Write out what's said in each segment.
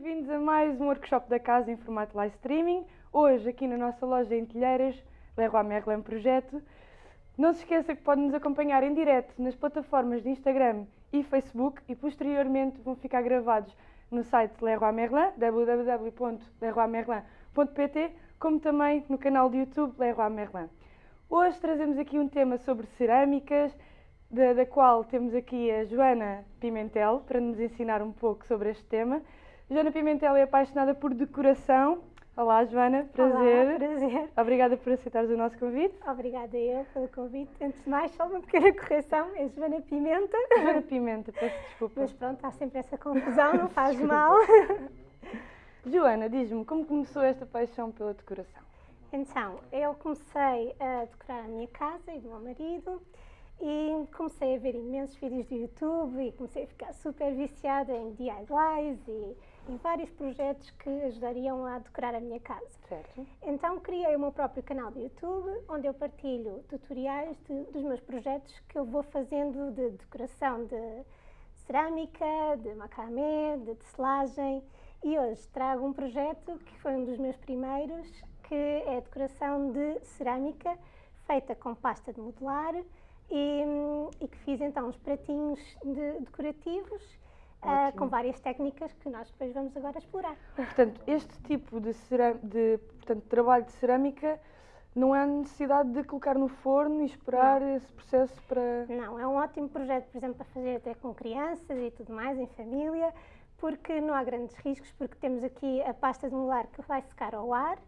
bem-vindos a mais um workshop da casa em formato live streaming. Hoje, aqui na nossa loja em Telheiras, Leroy Merlin Projeto. Não se esqueça que pode nos acompanhar em direto nas plataformas de Instagram e Facebook e posteriormente vão ficar gravados no site Leroy Merlin, www.leroymerlin.pt, como também no canal de YouTube Leroy Merlin. Hoje trazemos aqui um tema sobre cerâmicas, da, da, qual temos aqui a Joana Pimentel para nos ensinar um pouco sobre este tema. Joana Pimentel é apaixonada por decoração. Olá, Joana, prazer. Olá, prazer. Obrigada por aceitares o nosso convite. Obrigada eu pelo convite. Antes de mais, só uma pequena correção, é Joana Pimenta. Joana Pimenta, peço desculpa. Mas pronto, há sempre essa confusão, não faz mal. Joana, diz-me, como começou esta paixão pela decoração? Então, eu comecei a decorar a minha casa e do meu marido e comecei a ver imensos vídeos do YouTube e comecei a ficar super viciada em DIYs e em vários projetos que ajudariam a decorar a minha casa. Certo. Então criei o meu próprio canal do YouTube, onde eu partilho tutoriais de, dos meus projetos que eu vou fazendo de decoração de cerâmica, de macramê, de tecelagem e hoje trago um projeto que foi um dos meus primeiros, que é a decoração de cerâmica feita com pasta de modelar e, e, que fiz então uns pratinhos de, decorativos uh, com várias técnicas que nós depois vamos agora explorar. Portanto, este tipo de, de portanto, trabalho de cerâmica não há necessidade de colocar no forno e esperar não. esse processo para... Não, é um ótimo projeto, por exemplo, para fazer até com crianças e tudo mais, em família, porque não há grandes riscos, porque temos aqui a pasta de molar que vai secar ao ar,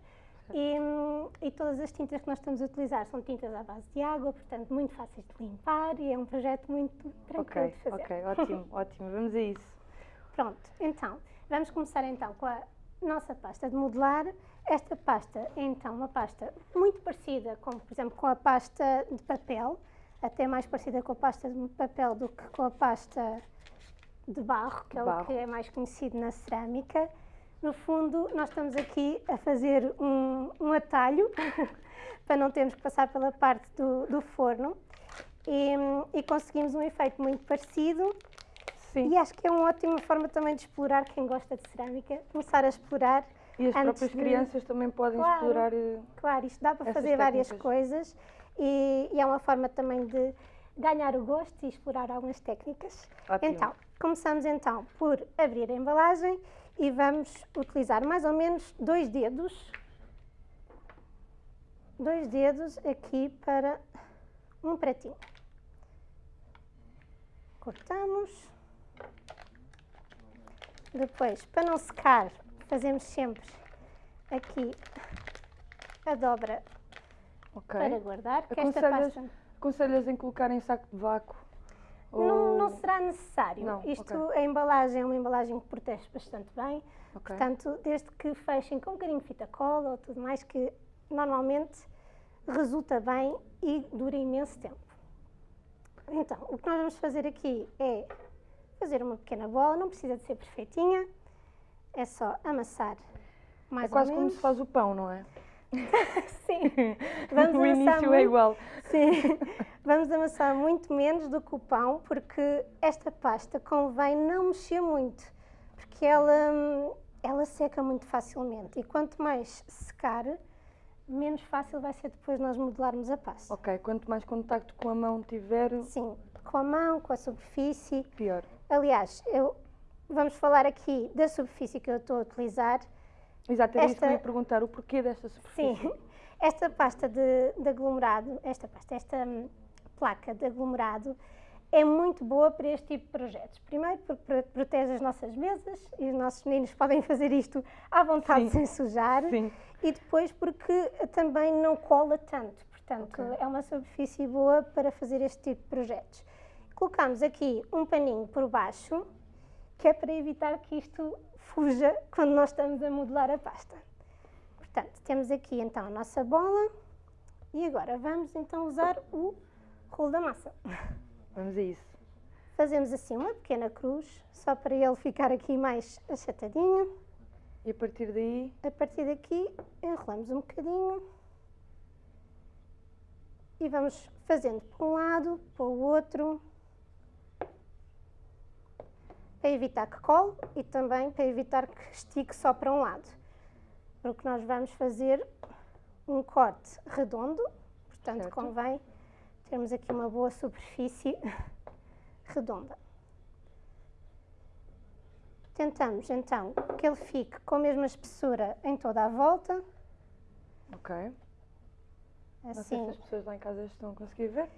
e, e, todas as tintas que nós estamos a utilizar são tintas à base de água, portanto muito fáceis de limpar e é um projeto muito tranquilo okay, de fazer. Ok, ótimo, ótimo, vamos a isso. Pronto, então, vamos começar então com a nossa pasta de modelar. Esta pasta é então uma pasta muito parecida com, por exemplo, com a pasta de papel, até mais parecida com a pasta de papel do que com a pasta de barro, que é barro. o que é mais conhecido na cerâmica. No fundo, nós estamos aqui a fazer um, um atalho para não termos que passar pela parte do, do forno e, e, conseguimos um efeito muito parecido. Sim. E acho que é uma ótima forma também de explorar quem gosta de cerâmica, começar a explorar. E as próprias de... crianças também podem claro, explorar. Eh, claro, isto dá para fazer técnicas. várias coisas e, e é uma forma também de ganhar o gosto e explorar algumas técnicas. Ótimo. Então, começamos então por abrir a embalagem e vamos utilizar mais ou menos dois dedos, dois dedos aqui para um pratinho. Cortamos. Depois, para não secar, fazemos sempre aqui a dobra okay. para guardar. Que esta pasta... Aconselhas em colocar em saco de vácuo? Não, não, será necessário. Não, Isto, okay. a embalagem é uma embalagem que protege bastante bem. Okay. Portanto, desde que fechem com um bocadinho de fita cola ou tudo mais, que normalmente resulta bem e dura imenso tempo. Então, o que nós vamos fazer aqui é fazer uma pequena bola, não precisa de ser perfeitinha, é só amassar mais É quase ou como se faz o pão, não é? Sim. Vamos o início é muito, é igual. Sim. Vamos amassar muito menos do que o pão, porque esta pasta convém não mexer muito, porque ela, ela seca muito facilmente. E quanto mais secar, menos fácil vai ser depois nós modelarmos a pasta. Ok, quanto mais contacto com a mão tiver... Sim, com a mão, com a superfície. Pior. Aliás, eu, vamos falar aqui da superfície que eu estou a utilizar. Exato, era esta... isso que eu ia perguntar, o porquê desta superfície. Sim, esta pasta de, de aglomerado, esta pasta, esta hum, placa de aglomerado, é muito boa para este tipo de projetos. Primeiro, porque protege as nossas mesas e os nossos meninos podem fazer isto à vontade Sim. sem sujar. Sim. E depois, porque também não cola tanto. Portanto, okay. é uma superfície boa para fazer este tipo de projetos. Colocamos aqui um paninho por baixo, que é para evitar que isto fuja quando nós estamos a modelar a pasta. Portanto, temos aqui então a nossa bola e agora vamos então usar o rolo da massa. Vamos a isso. Fazemos assim uma pequena cruz, só para ele ficar aqui mais achatadinho. E a partir daí? A partir daqui enrolamos um bocadinho e vamos fazendo para um lado, para o outro, para evitar que cole e também para evitar que estique só para um lado. Porque nós vamos fazer um corte redondo, portanto Certo. convém termos aqui uma boa superfície redonda. Tentamos então que ele fique com a mesma espessura em toda a volta, Ok. Não sei assim se as pessoas lá em casa estão a conseguir ver.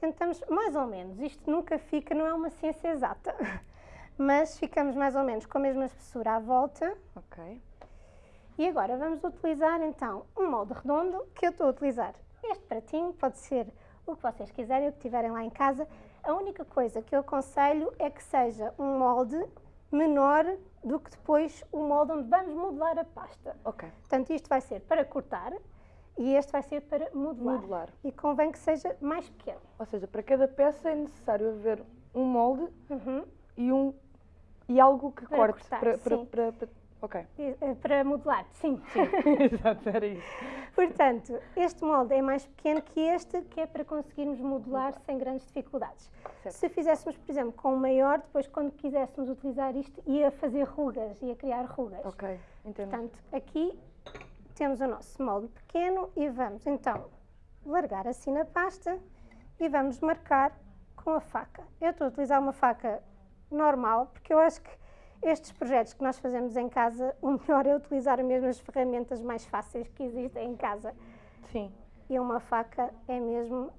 Tentamos mais ou menos, isto nunca fica, não é uma ciência exata, mas ficamos mais ou menos com a mesma espessura à volta. Ok. E agora vamos utilizar então um molde redondo que eu estou a utilizar. Este pratinho pode ser o que vocês quiserem, o que tiverem lá em casa. A única coisa que eu aconselho é que seja um molde menor do que depois o molde onde vamos modelar a pasta. Ok. Portanto, isto vai ser para cortar e este vai ser para modelar. Modelar. E convém que seja mais pequeno. Ou seja, para cada peça é necessário haver um molde Uhum. e um e algo que Para corte cortar, para, para, sim. para- para- Ok. E, eh, Para modelar, sim. Exato, era isso. Portanto, este molde é mais pequeno que este, que é para conseguirmos modelar sem grandes dificuldades. Certo. Se fizéssemos, por exemplo, com um maior, depois quando quiséssemos utilizar isto, ia fazer rugas, ia criar rugas. Ok, entendo. Portanto, aqui temos o nosso molde pequeno e vamos então largar assim na pasta e vamos marcar com a faca. Eu estou a utilizar uma faca normal, porque eu acho que estes projetos que nós fazemos em casa, o melhor é utilizar mesmo as ferramentas mais fáceis que existem em casa. Sim. E uma faca é mesmo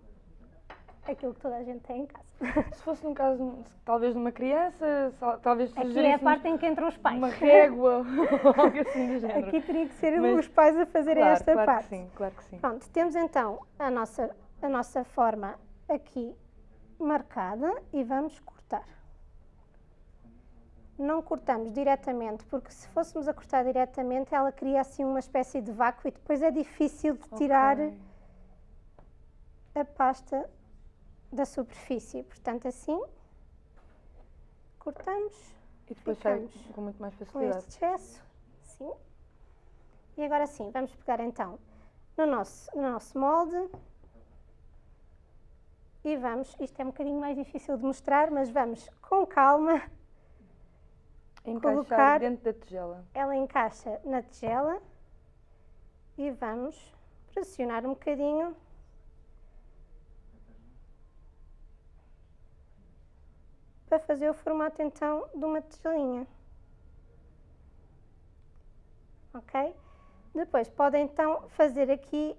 aquilo que toda a gente tem em casa. Se fosse num caso, talvez de uma criança, só- talvez Aqui é a parte em que entram os pais. uma régua ou algo assim do género. Aqui teria que ser Mas- os pais a fazerem claro, esta claro parte. que sim, claro que sim. Pronto, temos então a nossa, a nossa forma aqui marcada e vamos cortar. Não cortamos diretamente, porque se fôssemos a cortar diretamente, ela cria assim uma espécie de vácuo e depois é difícil de tirar Ok. a pasta da superfície. Portanto, assim, cortamos E depois sai com muito mais com facilidade. este excesso, assim. E agora sim, vamos pegar então no nosso, no nosso molde e vamos, isto é um bocadinho mais difícil de mostrar, mas vamos com calma, Encaixar colocar- dentro da tigela. ela encaixa na tigela e vamos pressionar um bocadinho. Para fazer o formato então de uma tigelinha. Ok? Depois podem então fazer aqui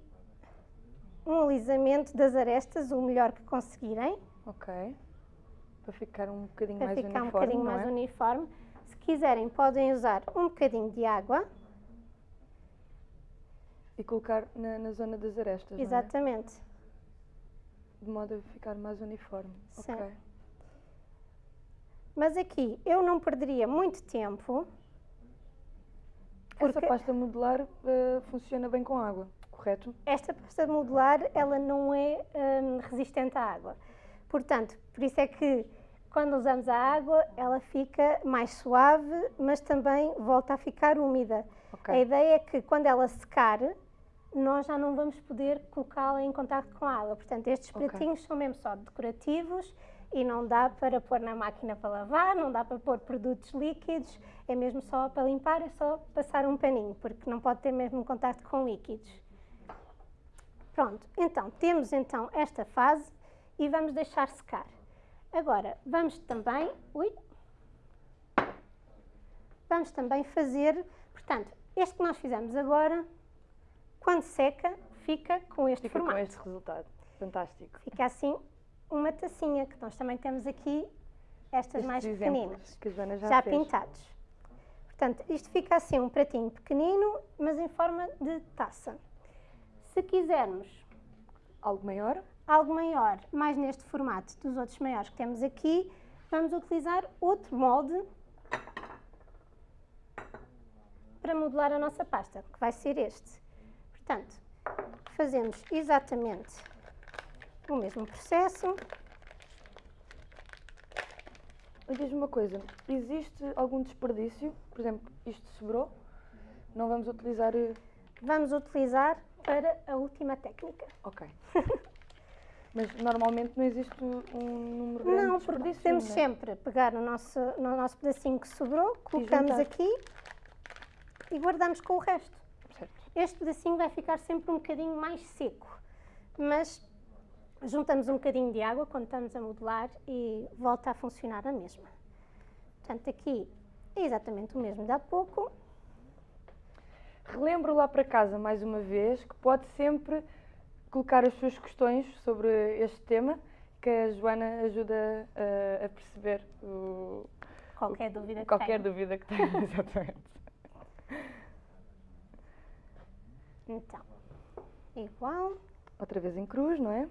um alisamento das arestas o melhor que conseguirem, Ok. Para ficar um bocadinho para mais ficar um uniforme, bocadinho não mais é? uniforme. Se quiserem podem usar um bocadinho de água, E colocar na, na zona das arestas, é? exatamente. De modo a ficar mais uniforme. Sim. Ok. Mas aqui eu não perderia muito tempo, Essa Porque- pasta modular eh, funciona bem com água, correto? esta pasta modular ela não é hum, resistente à água. Portanto, por isso é que quando usamos a água ela fica mais suave, mas também volta a ficar úmida. Ok. A ideia é que quando ela secar, nós já não vamos poder colocá-la em contato com a água. Portanto, estes pratinhos são mesmo só decorativos e não dá para pôr na máquina para lavar, não dá para pôr produtos líquidos, é mesmo só para limpar, é só passar um paninho, porque não pode ter mesmo contacto com líquidos. Pronto, então temos então esta fase e vamos deixar secar. Agora, vamos também, ui, vamos também fazer, portanto, este que nós fizemos agora, quando seca, fica com este Fica com formato. este resultado. Fantástico. Fica assim uma tacinha, que nós também temos aqui estas Estes mais pequeninas, já, já, pintados. Portanto, isto fica assim um pratinho pequenino, mas em forma de taça. Se quisermos Algo maior? Algo maior, mais neste formato dos outros maiores que temos aqui, vamos utilizar outro molde para modelar a nossa pasta, que vai ser este. Portanto, fazemos exatamente o mesmo processo. Diz-me uma coisa, existe algum desperdício? Por exemplo, isto sobrou? Não vamos utilizar... eh, Vamos utilizar para a última técnica. Ok. Mas normalmente não existe um número grande Não, porque desperdício, temos não é? sempre pegar no nosso, no nosso pedacinho que sobrou, colocamos aqui e guardamos com o resto. Certo. Este pedacinho vai ficar sempre um bocadinho mais seco, mas juntamos um bocadinho de água quando estamos a modelar e volta a funcionar a mesma. Portanto, aqui é exatamente o mesmo de há pouco. Relembro lá para casa mais uma vez que pode sempre colocar as suas questões sobre este tema, que a Joana ajuda a, a perceber o- Qualquer dúvida que qualquer tenha. dúvida que tenha. Exatamente. Então, igual. Outra vez em cruz, não é?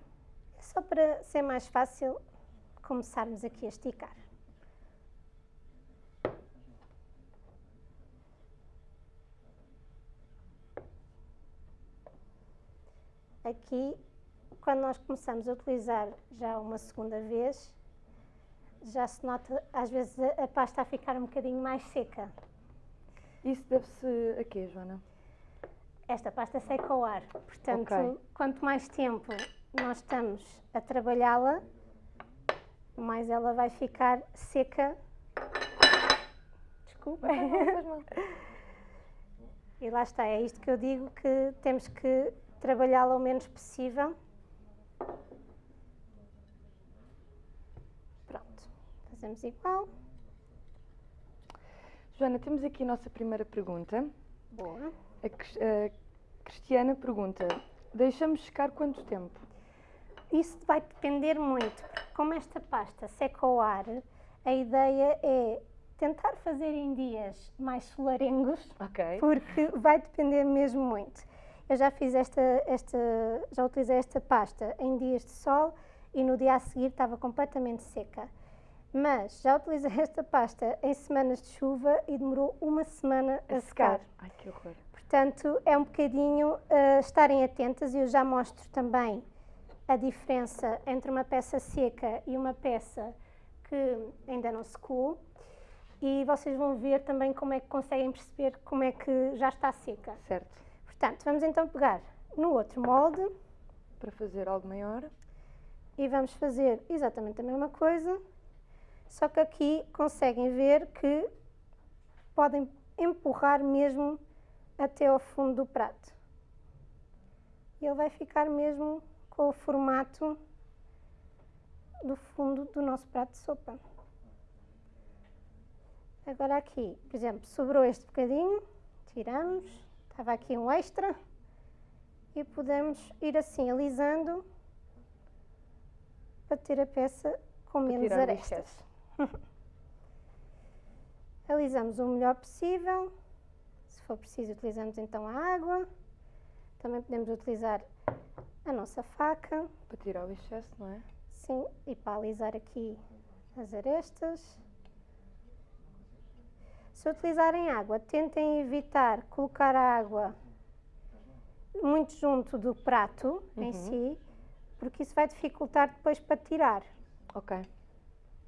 Só para ser mais fácil começarmos aqui a esticar. Aqui, quando nós começamos a utilizar já uma segunda vez, já se nota às vezes a, a pasta a ficar um bocadinho mais seca. Isso deve-se a quê, Joana? Esta pasta seca ao ar, portanto, Ok. quanto mais tempo nós estamos a trabalhá-la, mais ela vai ficar seca. Desculpa. Não. E lá está, é isto que eu digo que temos que trabalhá-la o menos possível. Pronto, fazemos igual. Joana, temos aqui a nossa primeira pergunta. Boa. A, a Cristiana pergunta: deixamos secar quanto tempo? Isso vai depender muito, porque como esta pasta seca ao ar, a ideia é tentar fazer em dias mais solarengos, Ok. porque vai depender mesmo muito. Eu já fiz esta, esta, já utilizei esta pasta em dias de sol e no dia a seguir estava completamente seca. Mas já utilizei esta pasta em semanas de chuva e demorou uma semana a, secar. Ai, que horror. Portanto, é um bocadinho uh, estarem atentas e eu já mostro também a diferença entre uma peça seca e uma peça que ainda não secou. E vocês vão ver também como é que conseguem perceber como é que já está seca. Certo. Portanto, vamos então pegar no outro molde Para fazer algo maior. e vamos fazer exatamente a mesma coisa, só que aqui conseguem ver que podem empurrar mesmo até ao fundo do prato. E ele vai ficar mesmo com o formato do fundo do nosso prato de sopa. Agora aqui, por exemplo, sobrou este bocadinho, tiramos, estava aqui um extra, e podemos ir assim alisando para ter a peça com menos arestas. Alisamos o melhor possível. Se for preciso, utilizamos então a água. Também podemos utilizar a nossa faca, Para tirar o excesso, não é? sim, e para alisar aqui as arestas. Se utilizarem água, tentem evitar colocar a água muito junto do prato em Uhum. si, porque isso vai dificultar depois para tirar. Ok.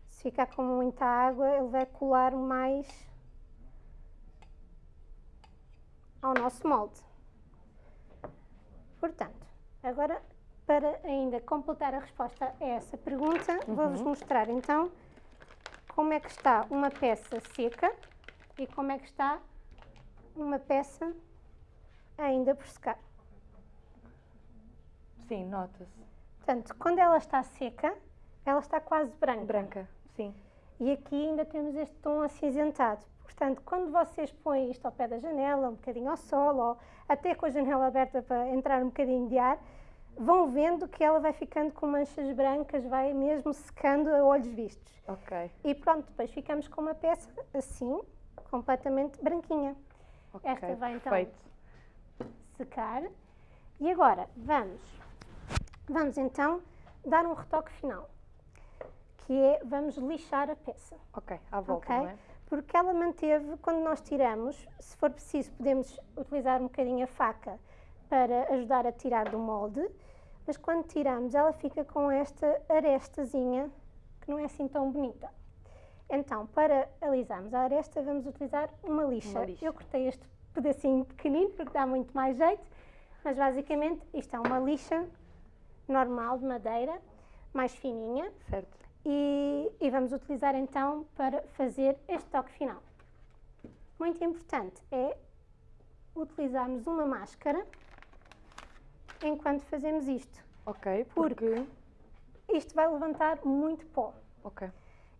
Se ficar com muita água, ele vai colar mais ao nosso molde. Portanto, agora, para ainda completar a resposta a essa pergunta, vou-vos mostrar então como é que está uma peça seca e como é que está uma peça ainda por secar. Sim, nota-se. Portanto, quando ela está seca, ela está quase branca. Branca, sim. E aqui ainda temos este tom acinzentado. Portanto, quando vocês põem isto ao pé da janela, um bocadinho ao sol, ou até com a janela aberta para entrar um bocadinho de ar, vão vendo que ela vai ficando com manchas brancas, vai mesmo secando a olhos vistos. Ok. E pronto, depois ficamos com uma peça assim, completamente branquinha. ok, Esta vai então Perfeito. secar. E agora, vamos, vamos então dar um retoque final, que é, vamos lixar a peça. Ok, à volta, Ok. não é? Porque ela manteve, quando nós tiramos, se for preciso, podemos utilizar um bocadinho a faca para ajudar a tirar do molde, mas quando tiramos, ela fica com esta arestazinha que não é assim tão bonita. Então, para alisarmos a aresta, vamos utilizar uma lixa. Uma lixa. Eu cortei este pedacinho pequenino porque dá muito mais jeito, mas basicamente isto é uma lixa normal de madeira, mais fininha. Certo. E, e vamos utilizar então para fazer este toque final. Muito importante é utilizarmos uma máscara enquanto fazemos isto. Ok, porque... Isto vai levantar muito pó. Ok.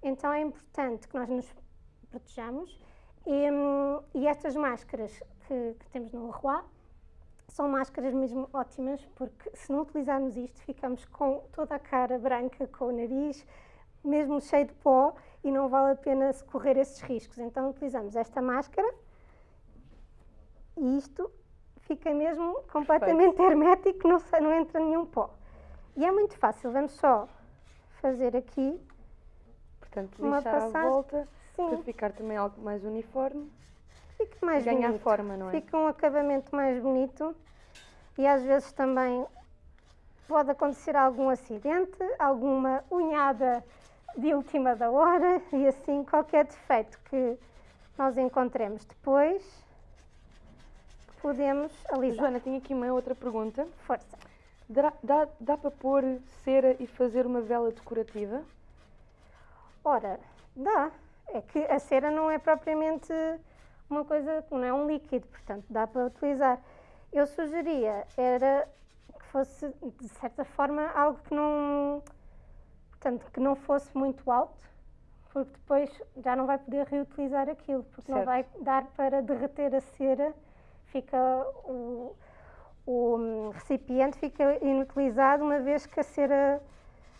Então é importante que nós nos protejamos e, hum, e estas máscaras que, que temos no Leroy são máscaras mesmo ótimas porque se não utilizarmos isto ficamos com toda a cara branca, com o nariz mesmo cheio de pó e não vale a pena correr esses riscos. Então utilizamos esta máscara e isto fica mesmo completamente Perfeito. hermético, não, não entra nenhum pó. E é muito fácil, vamos só fazer aqui, Portanto, Uma lixar à passagem. volta para sim, ficar também algo mais uniforme. fica mais Ganhar bonito. forma, não é? Fica um acabamento mais bonito e às vezes também pode acontecer algum acidente, alguma unhada de última da hora e assim qualquer defeito que nós encontremos depois podemos alisar. Joana, tenho aqui uma outra pergunta. Força. Dá, dá, dá para pôr cera e fazer uma vela decorativa? Ora, dá. É que a cera não é propriamente uma coisa, não é um líquido, portanto dá para utilizar. Eu sugeria era que fosse, de certa forma, algo que não, portanto, que não fosse muito alto, porque depois já não vai poder reutilizar aquilo, porque não Certo. vai dar para derreter a cera, fica o, o hum, recipiente fica inutilizado uma vez que a cera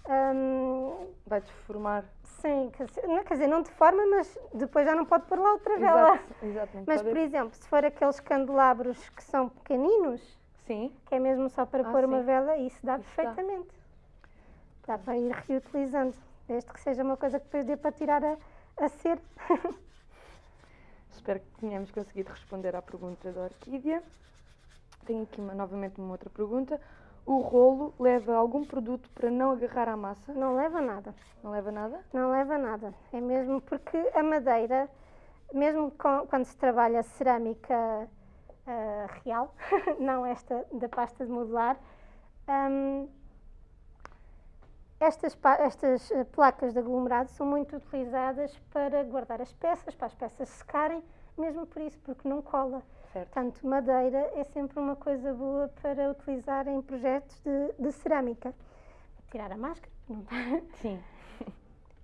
hum, Vai deformar. Sim, quer dizer, não, quer dizer, não de forma, mas depois já não pode pôr lá outra vela. Exato, Mas, por exemplo, se for aqueles candelabros que são pequeninos, Sim, que é mesmo só para Ah, pôr uma sim. vela, isso dá Isso dá. perfeitamente. Dá. para ir reutilizando, desde que seja uma coisa que depois dê para tirar a, a cera. espero que tenhamos conseguido responder à pergunta da Orquídea. Tenho aqui uma- novamente uma outra pergunta. O rolo leva algum produto para não agarrar à massa? Não leva nada. Não leva nada? Não leva nada. É mesmo porque a madeira, mesmo com- quando se trabalha cerâmica ah, real, não esta da pasta de modelar, hum, estas, estas eh, placas de aglomerado são muito utilizadas para guardar as peças, para as peças secarem, mesmo por isso, porque não cola. Certo. Portanto, madeira é sempre uma coisa boa para utilizar em projetos de, de cerâmica. Vou tirar a máscara, não está. Sim.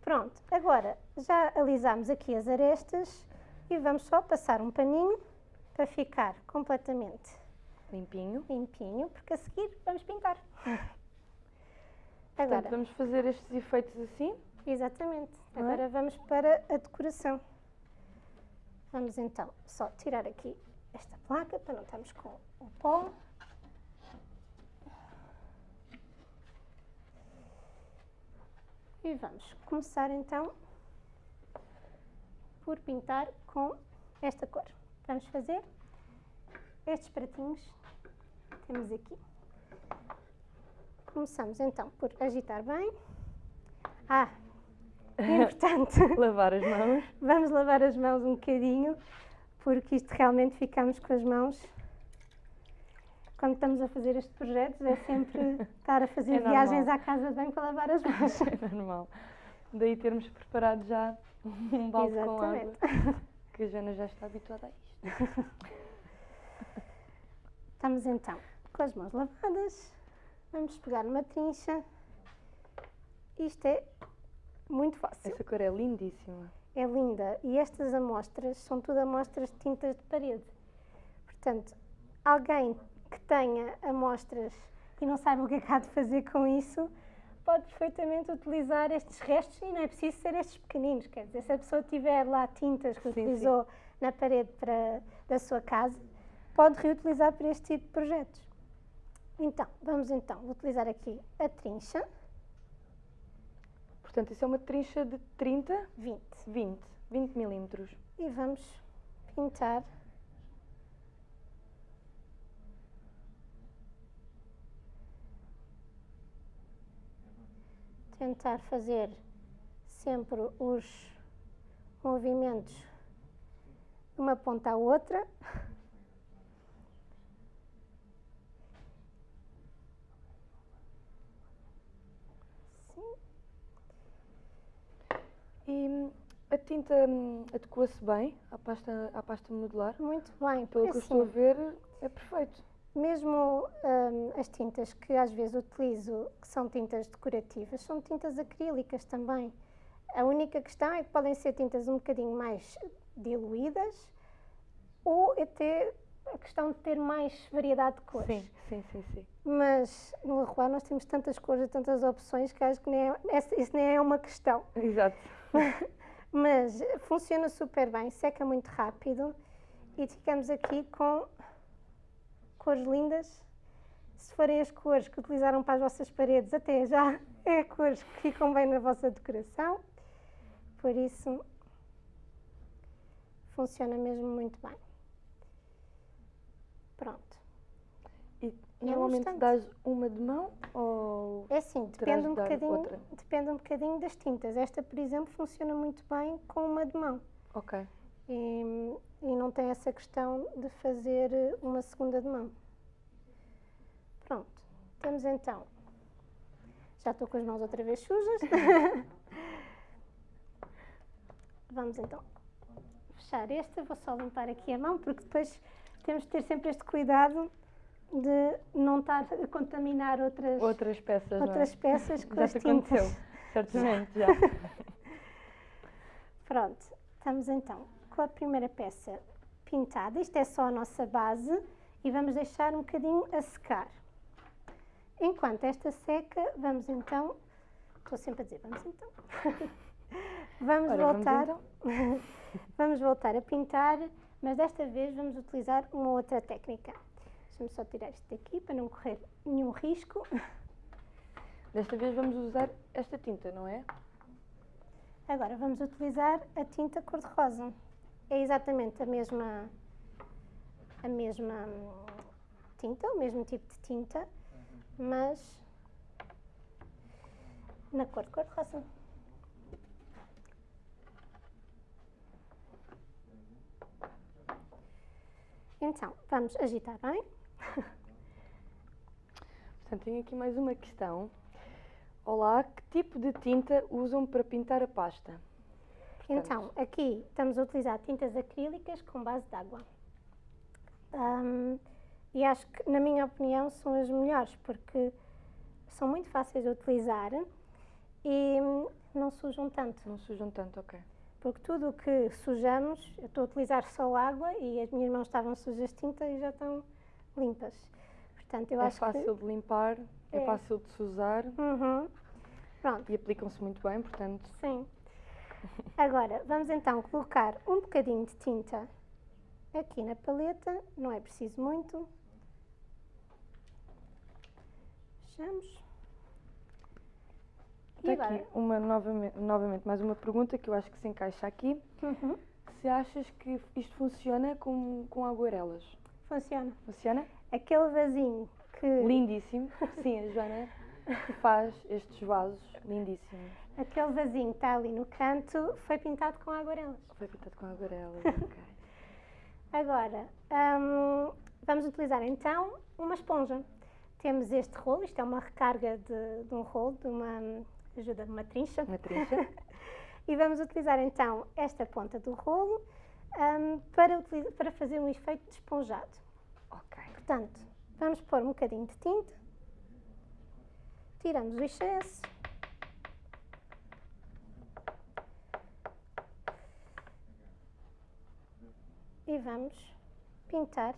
Pronto, agora já alisámos aqui as arestas e vamos só passar um paninho para ficar completamente Limpinho. limpinho, porque a seguir vamos pintar. Portanto, Agora, vamos fazer estes efeitos assim. exatamente, é? agora vamos para a decoração. Vamos então só tirar aqui esta placa para não estarmos com o pó. E vamos começar então por pintar com esta cor. Vamos fazer estes pratinhos que temos aqui. Começamos então por agitar bem. Ah, é importante. Lavar as mãos. Vamos lavar as mãos um bocadinho, porque isto realmente ficamos com as mãos. Quando estamos a fazer estes projetos, é sempre estar a fazer É normal. viagens à casa de banho para lavar as mãos. É normal. Daí termos preparado já um balde com água. Exatamente. Que a Joana já está habituada a isto. Estamos então com as mãos lavadas. Vamos pegar numa trincha. Isto é muito fácil. Essa cor é lindíssima. É linda. E estas amostras são tudo amostras de tintas de parede. Portanto, alguém que tenha amostras e não saiba o que é que há de fazer com isso, pode perfeitamente utilizar estes restos e não é preciso ser estes pequeninos. Quer dizer, se a pessoa tiver lá tintas que Sim, sim. utilizou na parede para, da sua casa, pode reutilizar para este tipo de projetos. Então, vamos então utilizar aqui a trincha Portanto, isso é uma trincha de 30, 20 20, 20 milímetros. e vamos pintar tentar fazer sempre os movimentos de uma ponta à outra. Tinta hum, adequa-se bem à pasta, à pasta modular? Muito bem. Pelo que eu estou a ver, é perfeito. Mesmo hum, as tintas que às vezes utilizo, que são tintas decorativas, são tintas acrílicas também. A única questão é que podem ser tintas um bocadinho mais diluídas ou até a questão de ter mais variedade de cores. Sim, sim, sim, sim. Mas no Leroy nós temos tantas cores e tantas opções que acho que nem é, isso nem é uma questão. Exato. Mas funciona super bem, seca muito rápido e ficamos aqui com cores lindas. Se forem as cores que utilizaram para as vossas paredes, até já é cores que ficam bem na vossa decoração. Por isso, funciona mesmo muito bem. Pronto. E um normalmente instante. dás uma de mão ou. É assim, Terás depende um, bocadinho, outra. depende um bocadinho das tintas. Esta, por exemplo, funciona muito bem com uma de mão. Ok. E, e não tem essa questão de fazer eh, uma segunda de mão. Pronto, temos então. Já estou com as mãos outra vez sujas. Vamos então fechar esta. Vou só limpar aqui a mão, porque depois temos de ter sempre este cuidado de não estar a contaminar outras, Outras peças, outras não é? peças com Já as tintas. aconteceu, certamente, já. Pronto, estamos então com a primeira peça pintada. Isto é só a nossa base e vamos deixar um bocadinho a secar. Enquanto esta seca, vamos então. Estou sempre a dizer, vamos então. vamos Ora, vamos voltar. então. vamos voltar a pintar, mas desta vez vamos utilizar uma outra técnica. Deixa-me só tirar isto daqui para não correr nenhum risco. Desta vez vamos usar esta tinta, não é? Agora vamos utilizar a tinta cor-de-rosa. É exatamente a mesma, a mesma hum, tinta, o mesmo tipo de tinta, mas na cor de cor-de-rosa. Então, vamos agitar bem. Portanto, tenho aqui mais uma questão. Olá, que tipo de tinta usam para pintar a pasta? Portanto, Então, aqui estamos a utilizar tintas acrílicas com base de água. Ahm, e acho que, na minha opinião, são as melhores porque são muito fáceis de utilizar e hum, não sujam tanto. Não sujam tanto, ok. Porque tudo o que sujamos, eu estou a utilizar só água e as minhas mãos estavam sujas de tinta e já estão limpas. Portanto, eu é acho fácil de limpar, é, É. fácil de que. Uhum. Pronto. e aplicam-se muito bem, portanto, Sim. Agora, vamos então colocar um bocadinho de tinta aqui na paleta, não é preciso muito. Fechamos. Está aqui uma novamente, novamente mais uma pergunta que eu acho que se encaixa aqui. Uhum. Se achas que isto funciona com, com aguarelas? Funciona. Funciona? Aquele vasinho que. Lindíssimo. Sim, a Joana faz estes vasos lindíssimos. Aquele vasinho que está ali no canto foi pintado com aguarelas. Foi pintado com aguarelas, ok. Agora, hum, vamos utilizar então uma esponja. Temos este rolo, isto é uma recarga de, de um rolo, de uma ajuda de uma trincha. Uma trincha. E vamos utilizar então esta ponta do rolo hum, para, utili- para fazer um efeito de esponjado. Ok. Portanto, vamos pôr um bocadinho de tinta, tiramos o excesso. E vamos pintar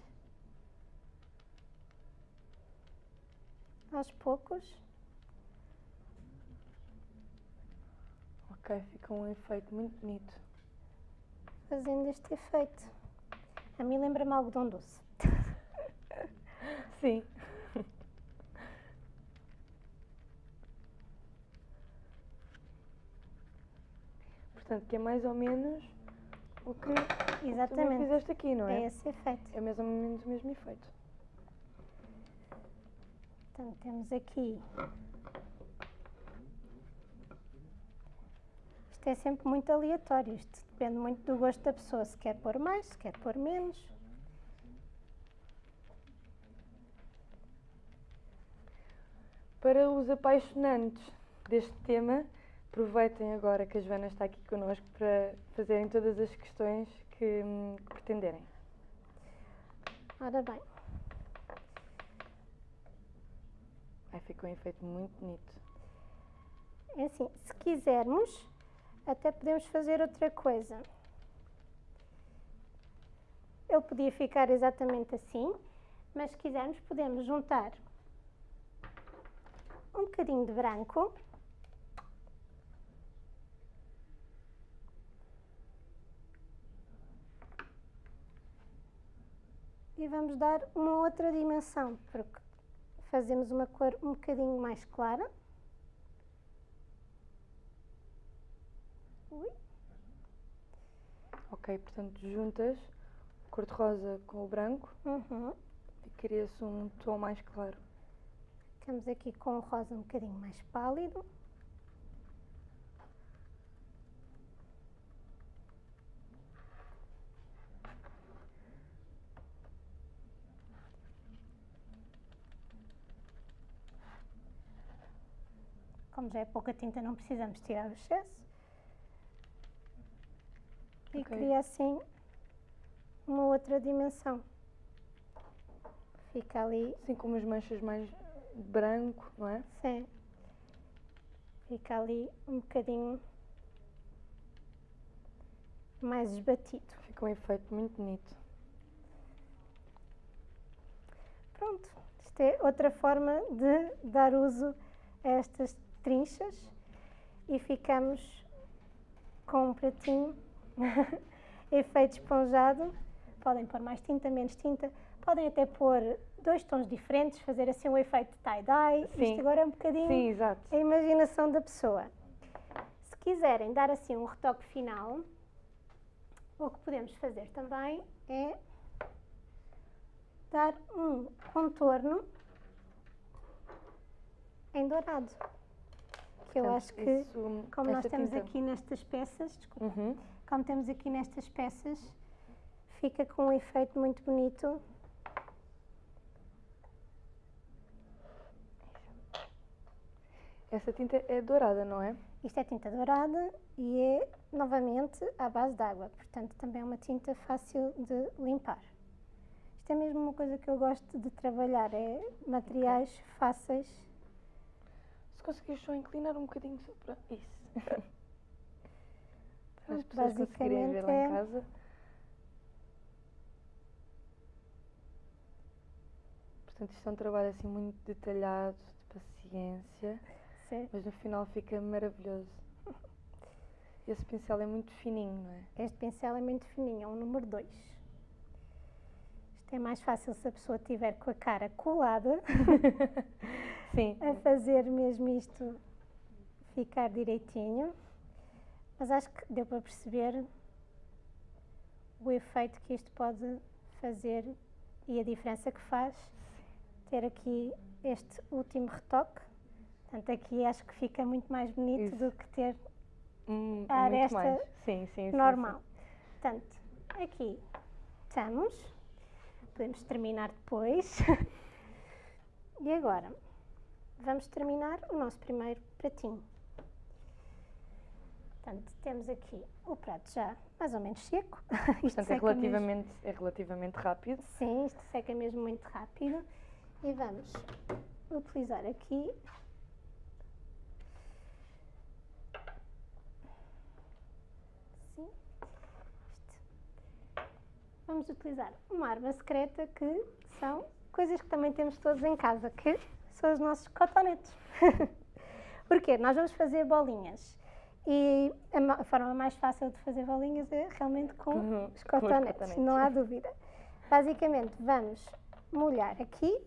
aos poucos. Ok, fica um efeito muito bonito. fazendo este efeito. A mim lembra-me algodão doce. Sim. Portanto, que é mais ou menos o que Exatamente. fizeste aqui, não É é? esse efeito. É mais ou menos o mesmo efeito. Portanto, temos aqui. Isto é sempre muito aleatório. Isto depende muito do gosto da pessoa. Se quer pôr mais, se quer pôr menos. Para os apaixonantes deste tema, aproveitem agora que a Joana está aqui connosco para fazerem todas as questões que, hum, que pretenderem. Ora bem, Ai, ficou um efeito muito bonito. é assim, se quisermos, até podemos fazer outra coisa. Ele podia ficar exatamente assim, mas se quisermos, podemos juntar um bocadinho de branco. E vamos dar uma outra dimensão, porque fazemos uma cor um bocadinho mais clara. Ui. Ok, portanto, juntas o cor-de-rosa com o branco Uhum. e cria-se um tom mais claro. Ficamos aqui com o rosa um bocadinho mais pálido. Como já é pouca tinta, não precisamos tirar o excesso. E Ok. cria assim uma outra dimensão. Fica ali Assim como as manchas mais branco, não é? Sim. Fica ali um bocadinho mais esbatido. Fica um efeito muito bonito. Pronto. Isto é outra forma de dar uso a estas trinchas e ficamos com um pratinho efeito esponjado. Podem pôr mais tinta, menos tinta. Podem até pôr dois tons diferentes, fazer assim um efeito tie-dye. Isto agora é um bocadinho Sim, exato. a imaginação da pessoa. Se quiserem dar assim um retoque final, o que podemos fazer também é dar um contorno em dourado. Que eu Portanto, acho que, isso- como nós temos aqui nestas peças, desculpa, Uhum. Como temos aqui nestas peças, fica com um efeito muito bonito. Essa tinta é dourada, não é? Isto é tinta dourada e é novamente à base de água, portanto também é uma tinta fácil de limpar. Isto é mesmo uma coisa que eu gosto de trabalhar, é materiais fáceis. Se conseguires só inclinar um bocadinho só para isso. as pessoas conseguirem ver lá em é- casa. Portanto, isto é um trabalho assim muito detalhado, de paciência, Sim. mas no final fica maravilhoso. Esse pincel é muito fininho, não é? Este pincel é muito fininho, é um número 2. Isto é mais fácil se a pessoa tiver com a cara colada Sim. a fazer mesmo isto ficar direitinho. Mas acho que deu para perceber o efeito que isto pode fazer e a diferença que faz ter aqui este último retoque. Portanto, aqui acho que fica muito mais bonito Isso. do que ter Hum, a aresta. Sim, sim, sim, normal. Portanto, aqui estamos. Podemos terminar depois. e agora, vamos terminar o nosso primeiro pratinho. Portanto, temos aqui o prato já mais ou menos seco. Portanto, é seca mesmo- relativamente, é relativamente rápido. Sim, isto seca mesmo muito rápido. E vamos utilizar aqui Sim. Isto. Vamos utilizar uma arma secreta que são coisas que também temos todos em casa, que são os nossos cotonetes. Porquê? Nós vamos fazer bolinhas. E a, ma- a forma mais fácil de fazer bolinhas é realmente com Uhum, os cotonetes. não há dúvida. Basicamente, vamos molhar aqui,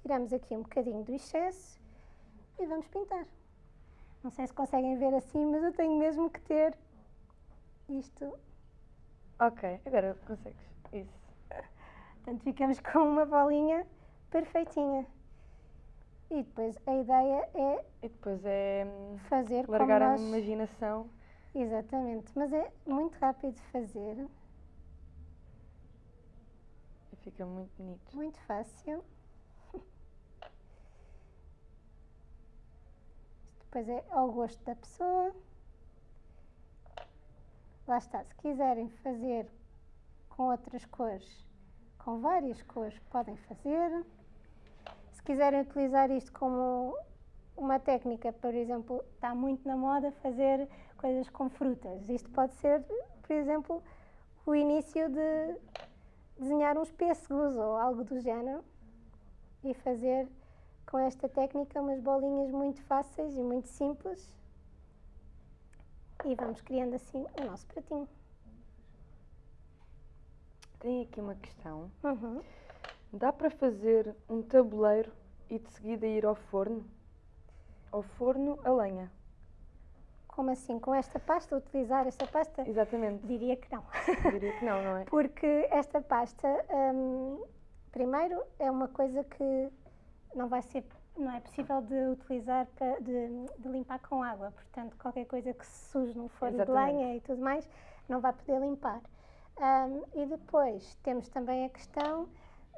tiramos aqui um bocadinho do excesso e vamos pintar. Não sei se conseguem ver assim, mas eu tenho mesmo que ter isto. Ok, agora consegues. Isso. Portanto, ficamos com uma bolinha perfeitinha. E depois a ideia é E depois é hum, fazer largar como a nós... imaginação. Exatamente, mas é muito rápido de fazer, E fica muito bonito. muito fácil. Depois é ao gosto da pessoa. Lá está, se quiserem fazer com outras cores, com várias cores, podem fazer. Se quiserem utilizar isto como uma técnica, por exemplo, está muito na moda fazer coisas com frutas. Isto pode ser, por exemplo, o início de desenhar uns pêssegos ou algo do género e fazer com esta técnica umas bolinhas muito fáceis e muito simples e vamos criando assim o nosso pratinho. Tem aqui uma questão. Uhum. Dá para fazer um tabuleiro e de seguida ir ao forno? Ao forno a lenha. Como assim? Com esta pasta? Utilizar esta pasta? Exatamente. Diria que não. Diria que não, não é? Porque esta pasta, hum, primeiro, é uma coisa que não vai ser, não é possível de utilizar para de, de limpar com água. Portanto, qualquer coisa que se suje no forno de lenha e tudo mais, não vai poder limpar. Hum, e depois temos também a questão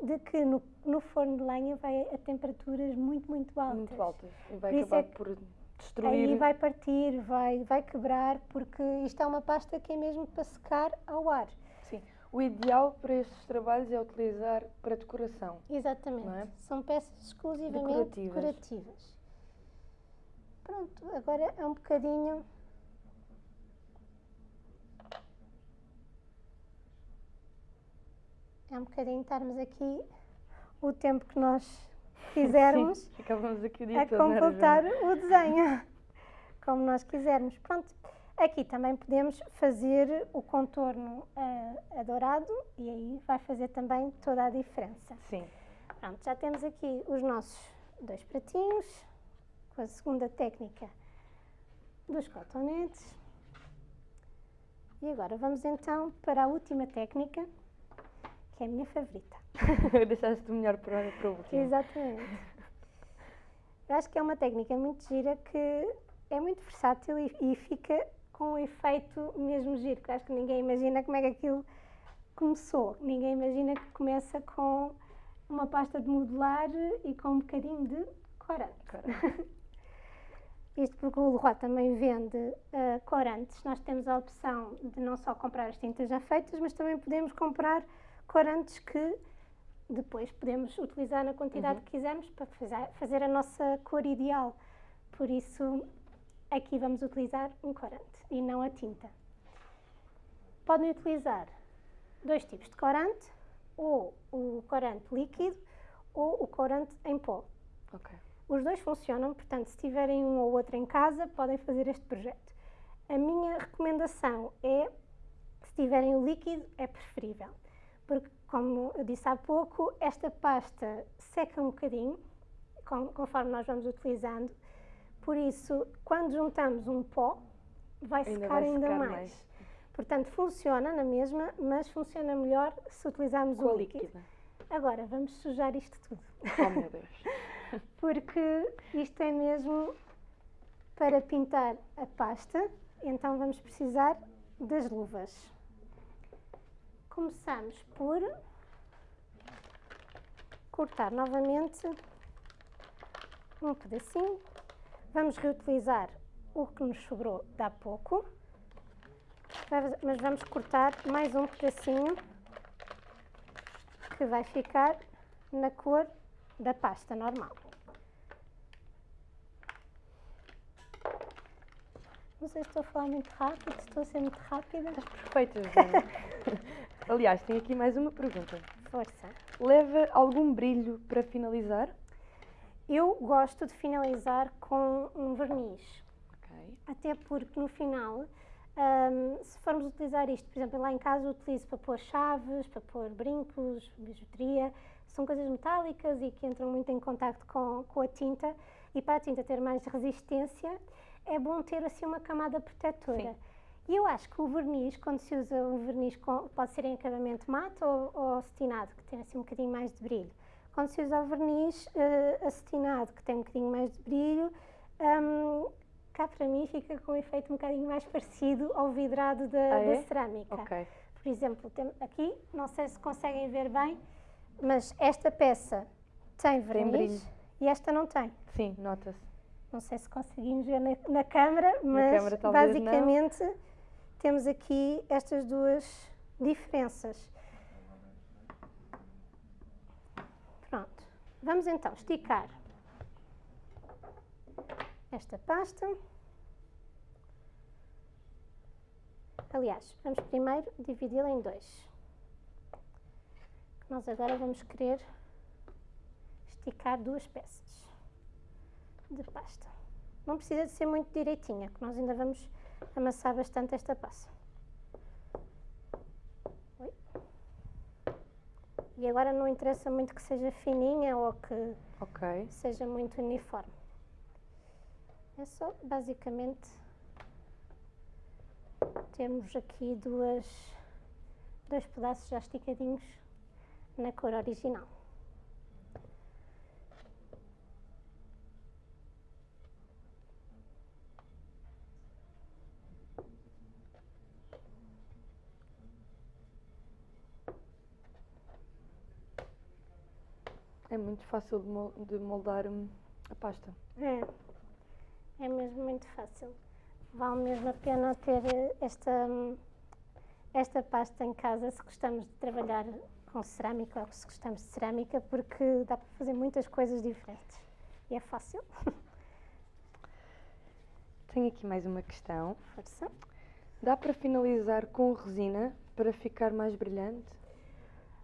de que no, no forno de lenha vai a temperaturas muito, muito altas. Muito altas. E vai Por acabar é por destruir. Aí vai partir, vai, vai quebrar, porque isto é uma pasta que é mesmo para secar ao ar. Sim. O ideal para estes trabalhos é utilizar para decoração. Exatamente. É? São peças exclusivamente Decorativas. decorativas. Pronto, agora é um bocadinho. É um bocadinho estarmos aqui o tempo que nós quisermos Sim, ficávamos aqui o dia a era, completar o desenho, como nós quisermos. Pronto, aqui também podemos fazer o contorno a, a dourado e aí vai fazer também toda a diferença. Sim. Pronto, já temos aqui os nossos dois pratinhos, com a segunda técnica dos cotonetes. E agora vamos então para a última técnica, que é a minha favorita. Deixaste o melhor para, para o último. Exatamente. Eu acho que é uma técnica muito gira que é muito versátil e, e fica com um efeito mesmo giro, que acho que ninguém imagina como é que aquilo começou. Ninguém imagina que começa com uma pasta de modelar e com um bocadinho de corante. Cara, Isto porque o Leroy também vende ah, corantes. Nós temos a opção de não só comprar as tintas já feitas, mas também podemos comprar corantes que depois podemos utilizar na quantidade Uhum. que quisermos para fazer, a nossa cor ideal. Por isso, aqui vamos utilizar um corante e não a tinta. Podem utilizar dois tipos de corante, ou o corante líquido ou o corante em pó. ok. Os dois funcionam, portanto, se tiverem um ou outro em casa, podem fazer este projeto. A minha recomendação é, se tiverem o líquido, é preferível. Porque, como eu disse há pouco, esta pasta seca um bocadinho, conforme nós vamos utilizando. Por isso, quando juntamos um pó, vai Ainda secar vai ainda secar mais. mais. Portanto, funciona na mesma, mas funciona melhor se utilizarmos o líquido. líquida. Agora, vamos sujar isto tudo Oh meu Deus. porque isto é mesmo para pintar a pasta, então vamos precisar das luvas. Começamos por cortar novamente um pedacinho. Vamos reutilizar o que nos sobrou de há pouco, mas- vamos cortar mais um pedacinho que vai ficar na cor da pasta normal. Não sei se estou a falar muito rápido, se estou a ser muito rápida. Perfeita, Joana. Aliás, tenho aqui mais uma pergunta. Força. Leva algum brilho para finalizar? Eu gosto de finalizar com um verniz, Ok. até porque no final, hum, se formos utilizar isto, por exemplo, lá em casa eu utilizo para pôr chaves, para pôr brincos, bijuteria, são coisas metálicas e que entram muito em contacto com, com a tinta e para a tinta ter mais resistência é bom ter assim uma camada protetora. Sim. E eu acho que o verniz, quando se usa um verniz, com, pode ser em acabamento mate ou, ou acetinado, que tem assim um bocadinho mais de brilho. Quando se usa o verniz eh, acetinado, que tem um bocadinho mais de brilho, hum, cá para mim fica com um efeito um bocadinho mais parecido ao vidrado da, Ah, é? da cerâmica. Ok. Por exemplo, tem, aqui, não sei se conseguem ver bem, mas esta peça tem verniz brilho. e esta não tem. Sim, nota-se. Não sei se conseguimos ver na, na câmara, mas câmara talvez não. Temos aqui estas duas diferenças. Pronto. Vamos então esticar esta pasta. Aliás, vamos primeiro dividi-la em dois. Nós agora vamos querer esticar duas peças de pasta. Não precisa de ser muito direitinha, que nós ainda vamos amassar bastante esta pasta. Oi. E agora não interessa muito que seja fininha ou que Ok. seja muito uniforme. É só basicamente temos aqui duas, dois pedaços já esticadinhos na cor original. É muito fácil de mol- de moldar hum, a pasta. É, é mesmo muito fácil. Vale mesmo a pena ter eh, esta, hum, esta pasta em casa se gostamos de trabalhar com cerâmica ou se gostamos de cerâmica, porque dá para fazer muitas coisas diferentes. E é fácil. Tenho aqui mais uma questão. Força. Dá para finalizar com resina para ficar mais brilhante?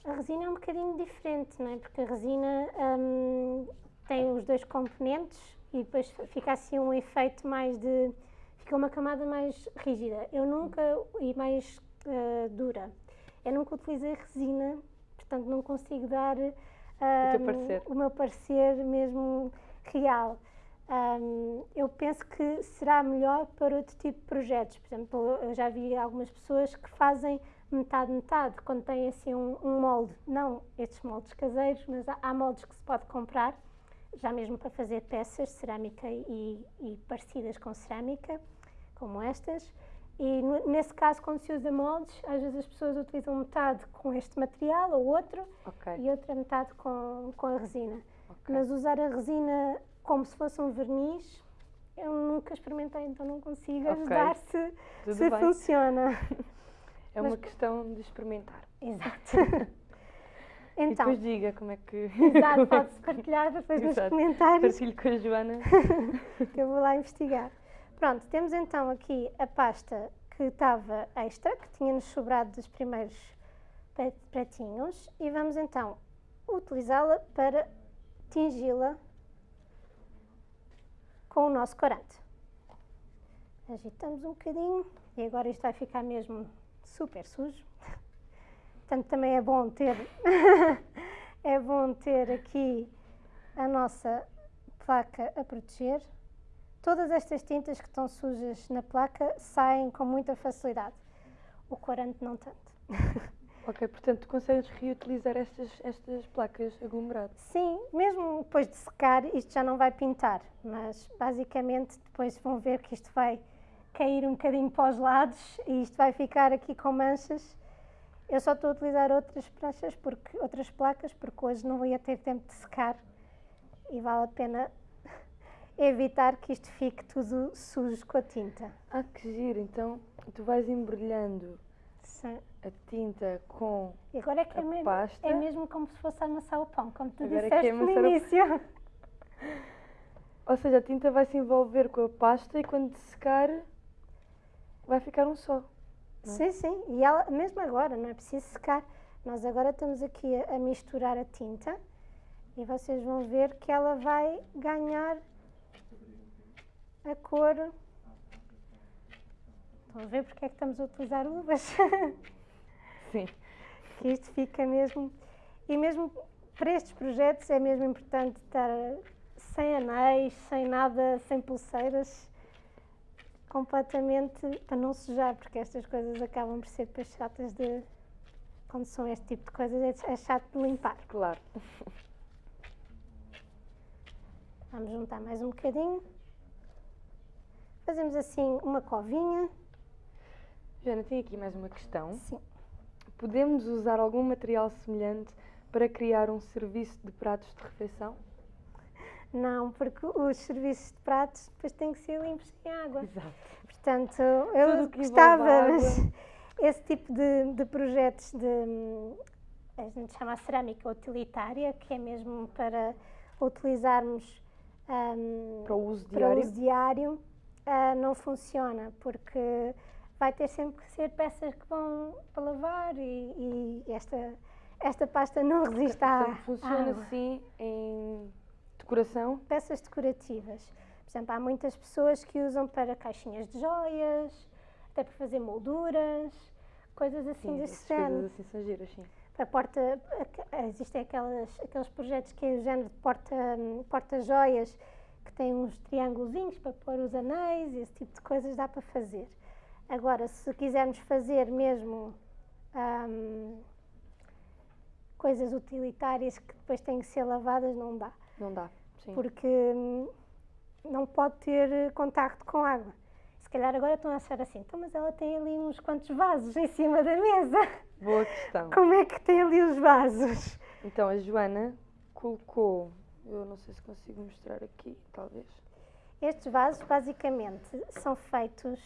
A resina é um bocadinho diferente, não é? Porque a resina hum, tem os dois componentes e depois fica assim um efeito mais de. fica uma camada mais rígida. Eu nunca. e mais eh, dura. Eu nunca utilizei resina, portanto não consigo dar teu hum, parecer. o meu parecer mesmo real. Hum, eu penso que será melhor para outro tipo de projetos. Por exemplo, eu já vi algumas pessoas que fazem metade, metade, quando têm assim um, um molde. Não estes moldes caseiros, mas há, há moldes que se pode comprar, já mesmo para fazer peças cerâmica e, e parecidas com cerâmica, como estas. E nesse caso, quando se usa moldes, às vezes as pessoas utilizam metade com este material ou outro Ok. e outra metade com, com a resina. ok. Mas usar a resina como se fosse um verniz, eu nunca experimentei, então não consigo Ok. ajudar se, Tudo se bem. funciona. É mas- uma questão de experimentar. Exato. e então, depois diga como é que. exato, pode-se partilhar depois nos Exato. comentários Partilho com a Joana. que eu vou lá investigar. Pronto, temos então aqui a pasta que estava extra, que tinha-nos sobrado dos primeiros pratinhos, e vamos então utilizá-la para tingi-la com o nosso corante. Agitamos um bocadinho e agora isto vai ficar mesmo super sujo. Portanto, também é bom ter é bom ter aqui a nossa placa a proteger. Todas estas tintas que estão sujas na placa saem com muita facilidade. O corante não tanto. ok, portanto, consegues reutilizar estas, estas placas aglomeradas. Sim, mesmo depois de secar, isto já não vai pintar, mas basicamente depois vão ver que isto vai cair um bocadinho para os lados e isto vai ficar aqui com manchas. Eu só estou a utilizar outras pranchas, porque, outras placas, porque hoje não ia ter tempo de secar e vale a pena evitar que isto fique tudo sujo com a tinta. Ah, que giro! Então, tu vais embrulhando Sim. a tinta com. E agora é que é A mesmo, pasta. é mesmo como se fosse amassar o pão, como tu Agora é que é disseste no início. Ou seja, a tinta vai se envolver com a pasta e quando secar vai ficar um só. não é? Sim, sim. E ela, mesmo agora, não é preciso secar. Nós agora estamos aqui a, a misturar a tinta e vocês vão ver que ela vai ganhar a cor. Estão a ver porque é que estamos a utilizar luvas? Sim. que isto fica mesmo. E mesmo para estes projetos é mesmo importante estar sem anéis, sem nada, sem pulseiras, completamente para não sujar, porque estas coisas acabam por ser depois chatas de. Quando são este tipo de coisas, é- é chato de limpar. Claro. Vamos juntar mais um bocadinho. Fazemos assim uma covinha. Joana, tenho aqui mais uma questão. Sim. Podemos usar algum material semelhante para criar um serviço de pratos de refeição? Não, porque os serviços de pratos depois têm que ser limpos em água. Exato. Portanto, eu gostava, mas esse tipo de, de projetos de, a gente chama a cerâmica utilitária, que é mesmo para utilizarmos hum, Para o uso diário. uso diário, ah, não funciona, porque vai ter sempre que ser peças que vão para lavar e, e esta, esta pasta não resiste à, funciona assim em decoração. Peças decorativas. Por exemplo, há muitas pessoas que usam para caixinhas de joias, até para fazer molduras, coisas assim Sim, desse essas coisas género. assim são giras, sim. Para porta, existem aquelas, aqueles projetos que é o género de porta, porta-joias, que têm uns triângulozinhos para pôr os anéis, esse tipo de coisas dá para fazer. Agora, se quisermos fazer mesmo hum, coisas utilitárias que depois têm que ser lavadas, não dá Não dá. Sim. porque hum, não pode ter eh, contacto com água. Se calhar agora estão a achar assim, então, mas ela tem ali uns quantos vasos em cima da mesa. Boa questão. Como é que tem ali os vasos? Então, a Joana colocou, eu não sei se consigo mostrar aqui, talvez. Estes vasos, basicamente, são feitos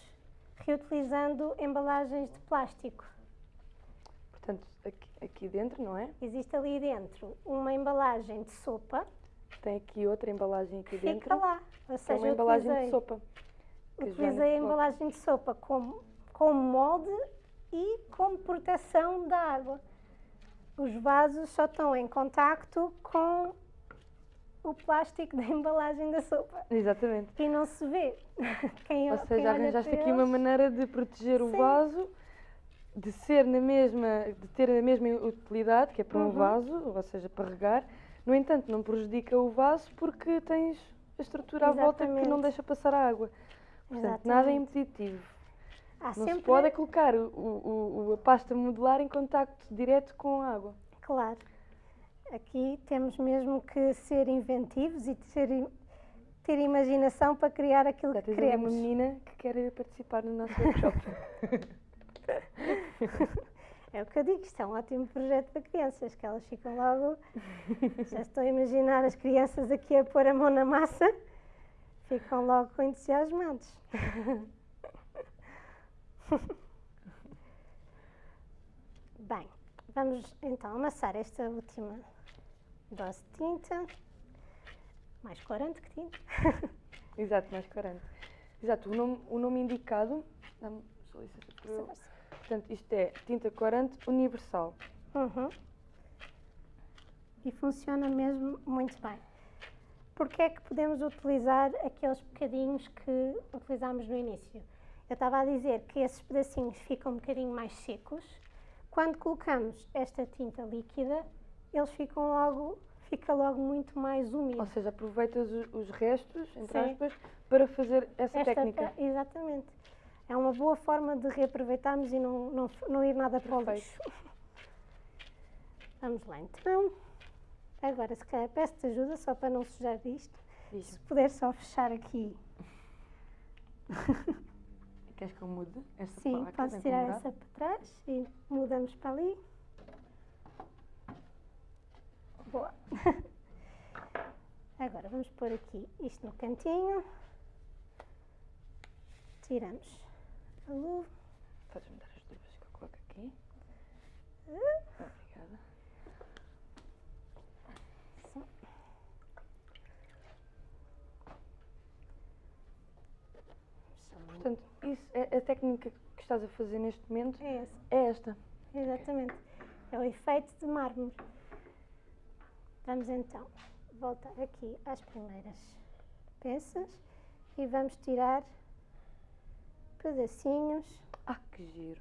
reutilizando embalagens de plástico. Portanto, aqui, aqui dentro, não é? Existe ali dentro uma embalagem de sopa, Tem aqui outra embalagem aqui fica dentro. lá. Ou que é seja, uma embalagem utilizei, de sopa. utilizei a embalagem de sopa como, como molde e como proteção da água. Os vasos só estão em contacto com o plástico da embalagem da sopa Exatamente. e não se vê. Quem, Ou quem seja, olha arranjaste aqui uma eles- maneira de proteger o Sim. vaso, de ser na mesma, de ter a mesma utilidade, que é para um Uhum. vaso, ou seja, para regar. No entanto, não prejudica o vaso porque tens a estrutura à volta que não Exatamente. deixa passar a água. Portanto, nada é Exatamente. impeditivo. Há Não sempre, se pode é colocar o, o- a pasta modular em contacto direto com a água. Claro. Aqui temos mesmo que ser inventivos e ter, ter imaginação para criar aquilo Já que ali uma queremos. menina que quer participar no nosso workshop. É o que eu digo, isto é um ótimo projeto para crianças, que elas ficam logo. Já estou a imaginar as crianças aqui a pôr a mão na massa, ficam logo entusiasmados. Bem, vamos então amassar esta última dose de tinta, mais corante que tinta. Exato, mais 40. Exato, o nome, o nome indicado, dá-me só licença para eu- portanto, isto é tinta corante universal. Uhum. E funciona mesmo muito bem. Porque é que podemos utilizar aqueles bocadinhos que utilizámos no início? Eu estava a dizer que esses pedacinhos ficam um bocadinho mais secos. Quando colocamos esta tinta líquida, eles ficam logo, fica logo muito mais úmido. Ou seja, aproveitas os restos, entre Sim. aspas, para fazer essa Esta- técnica. exatamente. É uma boa forma de reaproveitarmos e não, não, não ir nada para o lixo. Vamos lá então. Agora, se calhar, peço-te ajuda só para não sujar isto. Diz-me, Se puder só fechar aqui. queres que eu mude esta Sim, Vem tirar essa para trás e mudamos para ali. Boa. Agora vamos pôr aqui isto no cantinho. Tiramos a luva. Podes-me dar as luvas que eu coloco aqui? Obrigada. Sim. Portanto, isso é a técnica que estás a fazer neste momento É esse, é esta. exatamente. É o efeito de mármore. Vamos então voltar aqui às primeiras peças e vamos tirar pedacinhos. Ah, que giro.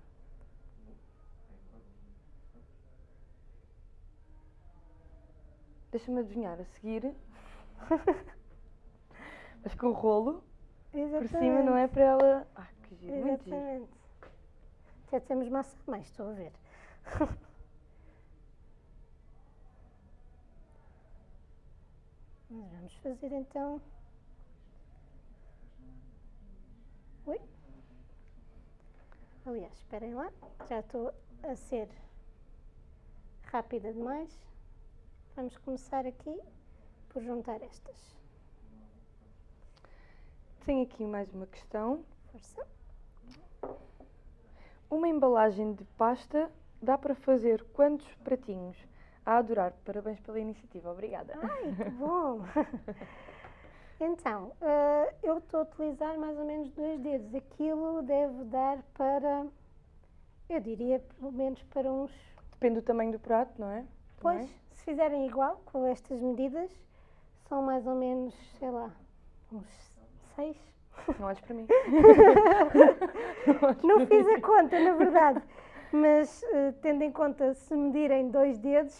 Deixa-me adivinhar, a seguir. Mas com o rolo por cima, não é para ela. Ah, que giro, muito giro. Exatamente. Até temos massa a mais, estou a ver. Mas vamos fazer então. Ui. Aliás, esperem lá, já estou a ser rápida demais. Vamos começar aqui por juntar estas. Tenho aqui mais uma questão. Força. Uma embalagem de pasta dá para fazer quantos pratinhos? A adorar. Parabéns pela iniciativa. Obrigada. Ai, que bom! Então, eh, eu estou a utilizar mais ou menos dois dedos. Aquilo deve dar para, eu diria, pelo menos para uns. Depende do tamanho do prato, não é? Pois, Também. se fizerem igual, com estas medidas, são mais ou menos, sei lá, uns seis. Não olhes para mim. Não fiz a conta, na verdade. Mas, eh, tendo em conta, se medirem dois dedos,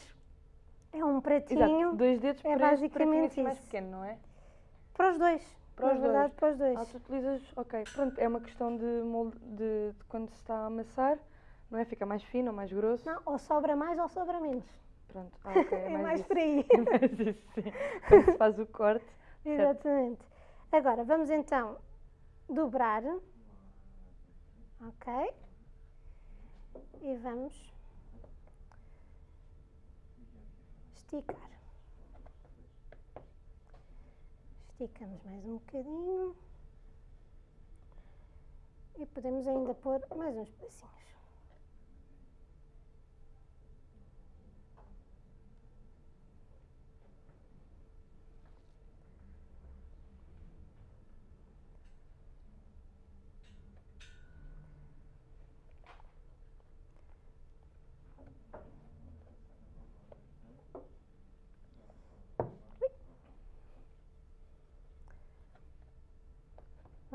é um pratinho Exato. Dois dedos é para este pratinho basicamente assim mais pequeno, não é? Para os dois. Para na os verdade, dois. para os dois. Ah, tu utilizas, ok, pronto, é uma questão de, molde, de, de quando se está a amassar, não é? Fica mais fino ou mais grosso. Não, ou sobra mais ou sobra menos. Pronto, ah, ok, é, É mais, mais isso. por aí. É mais isso, sim. Quando se faz o corte. certo. Exatamente. Agora, vamos então dobrar. Ok? E vamos esticar. Esticamos mais um bocadinho. E podemos ainda pôr mais uns pedacinhos.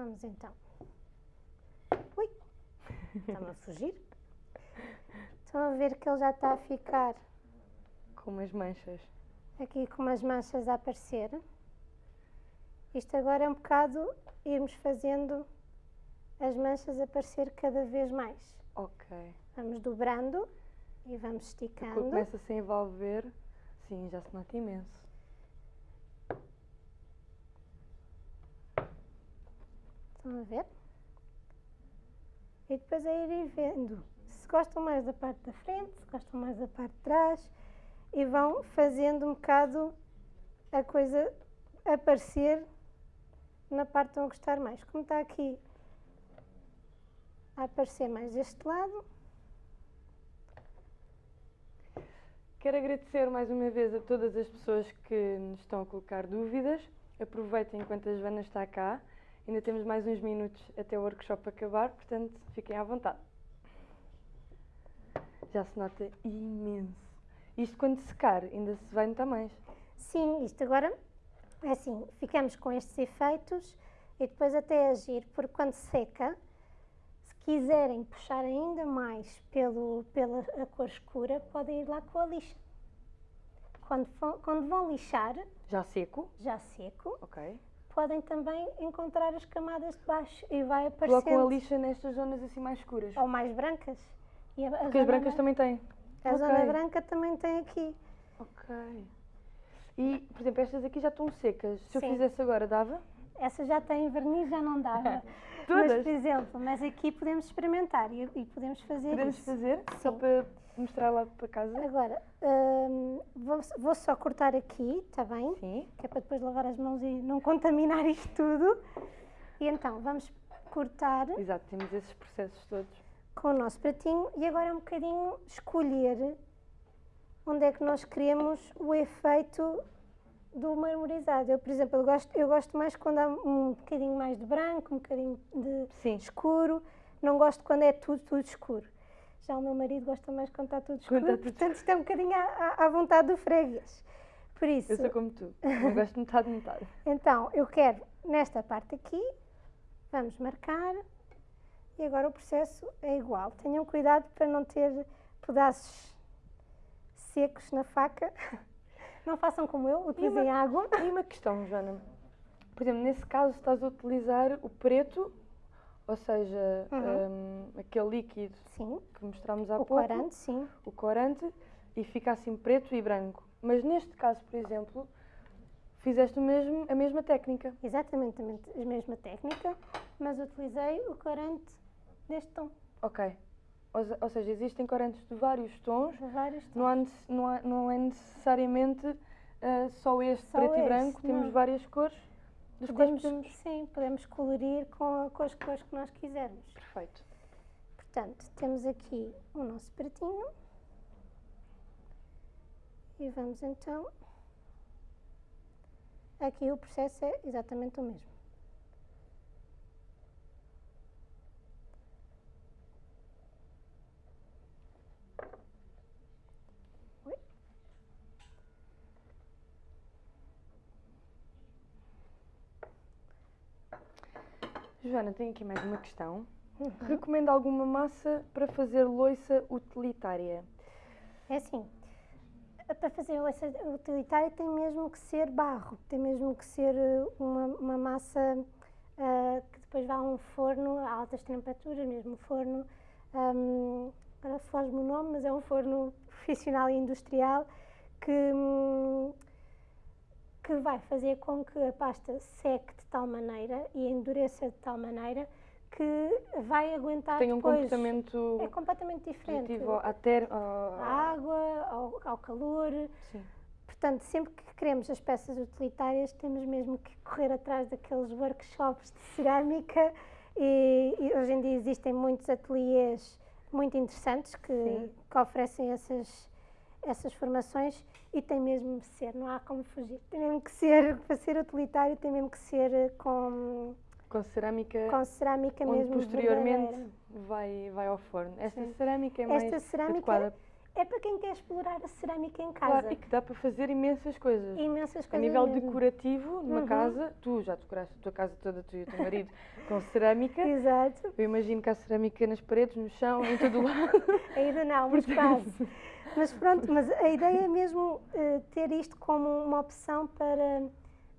Vamos então. Ui! Está-me a fugir. Estão a ver que ele já está a ficar Com umas manchas. aqui com umas manchas a aparecer. Isto agora é um bocado irmos fazendo as manchas aparecer cada vez mais. Ok. Vamos dobrando e vamos esticando. começa a se envolver, sim, já se nota imenso. A ver? E depois é ir vendo se gostam mais da parte da frente, se gostam mais da parte de trás e vão fazendo um bocado a coisa aparecer na parte que estão a gostar mais. Como está aqui a aparecer mais deste lado, Quero agradecer mais uma vez a todas as pessoas que nos estão a colocar dúvidas. Aproveitem enquanto a Joana está cá. Ainda temos mais uns minutos até o workshop acabar, portanto fiquem à vontade. Já se nota imenso. Isto quando secar ainda se vai notar mais. Sim, isto agora é assim, ficamos com estes efeitos e depois até agir, porque quando seca, se quiserem puxar ainda mais pelo, pela a cor escura, podem ir lá com a lixa. Quando, quando vão lixar, Já seco, já seco, ok. Podem também encontrar as camadas de baixo e vai Colocam a aparecendo. lixa nestas zonas assim mais escuras. Ou mais brancas. E Porque as zona brancas bran- também têm. A zona Ok. branca também tem aqui. Ok. E, por exemplo, estas aqui já estão secas. Se eu Sim. fizesse agora, dava? Essa já tem verniz, já não dava. Mas, Todas? por exemplo, mas aqui podemos experimentar e, e podemos fazer Podemos isso. fazer? Só Sim. para mostrar lá para casa? Agora, hum, vou, vou só cortar aqui, está bem? Sim. Que é para depois lavar as mãos e não contaminar isto tudo. E então, vamos cortar Exato, temos esses processos todos. com o nosso pratinho e agora é um bocadinho escolher onde é que nós queremos o efeito do marmorizado. Eu, por exemplo, eu gosto, eu gosto mais quando há um bocadinho mais de branco, um bocadinho de Sim. escuro. Não gosto quando é tudo, tudo escuro. Já o meu marido gosta mais quando está tudo escuro. Está tudo portanto, isto é um bocadinho à, à- vontade do freguês. Por isso, Eu sou como tu. Eu gosto de metade, metade. então, eu quero nesta parte aqui, vamos marcar e agora o processo é igual. Tenham cuidado para não ter pedaços secos na faca. Não façam como eu, utilizem água. E uma questão, Joana. Por exemplo, nesse caso estás a utilizar o preto, ou seja, hum, aquele líquido Sim, que mostramos há o pouco, corante, sim. o corante, e fica assim preto e branco. Mas neste caso, por exemplo, fizeste o mesmo, a mesma técnica. Exatamente a mesma técnica, mas utilizei o corante deste tom. Ok. Ou, se- ou seja, existem corantes de vários tons, De vários tons. não, há não, há- não é necessariamente ah, só este Só preto e esse, branco, temos não. várias cores. Dos podemos, podemos... Sim, podemos colorir com, com as cores que nós quisermos. Perfeito. Portanto, temos aqui o nosso pratinho. E vamos então. Aqui o processo é exatamente o mesmo. Joana, tenho aqui mais uma questão. Uhum. Recomenda alguma massa para fazer loiça utilitária? É assim, para fazer essa utilitária tem mesmo que ser barro, tem mesmo que ser eh, uma, uma massa uh, que depois vá a um forno a altas temperaturas, mesmo forno, um, agora foge-me o nome, mas é um forno profissional e industrial que, um, que vai fazer com que a pasta seque tal maneira e endureça de tal maneira que vai aguentar Tem um depois. comportamento É completamente diferente. positivo à ter... À água, ao, ao calor. Sim. Portanto, sempre que queremos as peças utilitárias, temos mesmo que correr atrás daqueles workshops de cerâmica e, e hoje em dia existem muitos ateliês muito interessantes que, que oferecem essas, essas formações e tem mesmo de ser, não há como fugir. Tem mesmo que ser, para ser utilitário, tem mesmo que ser eh, com, Com cerâmica, com cerâmica onde mesmo posteriormente verdadeira. vai, vai ao forno. Esta Sim. cerâmica é Esta mais cerâmica adequada. É para quem quer explorar a cerâmica em casa. Claro, e que dá para fazer imensas coisas. Imensas coisas A nível mesmo. decorativo, numa Uhum. casa, tu já decoraste a tua casa toda, tu e o teu marido, com cerâmica. Exato. Eu imagino que há cerâmica nas paredes, no chão, em todo o lado. Ainda não, mas quase. Mas pronto, mas a ideia é mesmo eh, ter isto como uma opção para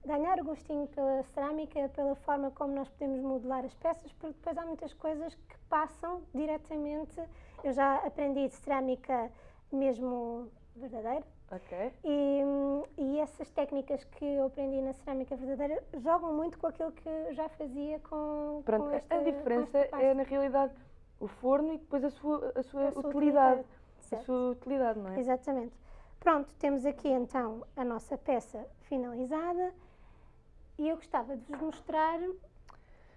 ganhar o gostinho pela cerâmica, pela forma como nós podemos modelar as peças, porque depois há muitas coisas que passam diretamente. Eu já aprendi de cerâmica mesmo verdadeira, ok. e, e essas técnicas que eu aprendi na cerâmica verdadeira jogam muito com aquilo que eu já fazia com, Pronto, com esta a diferença é na realidade o forno e depois a sua, a sua, A sua utilidade. utilidade, A certo. sua utilidade, não é? Exatamente. Pronto, temos aqui então a nossa peça finalizada e eu gostava de vos mostrar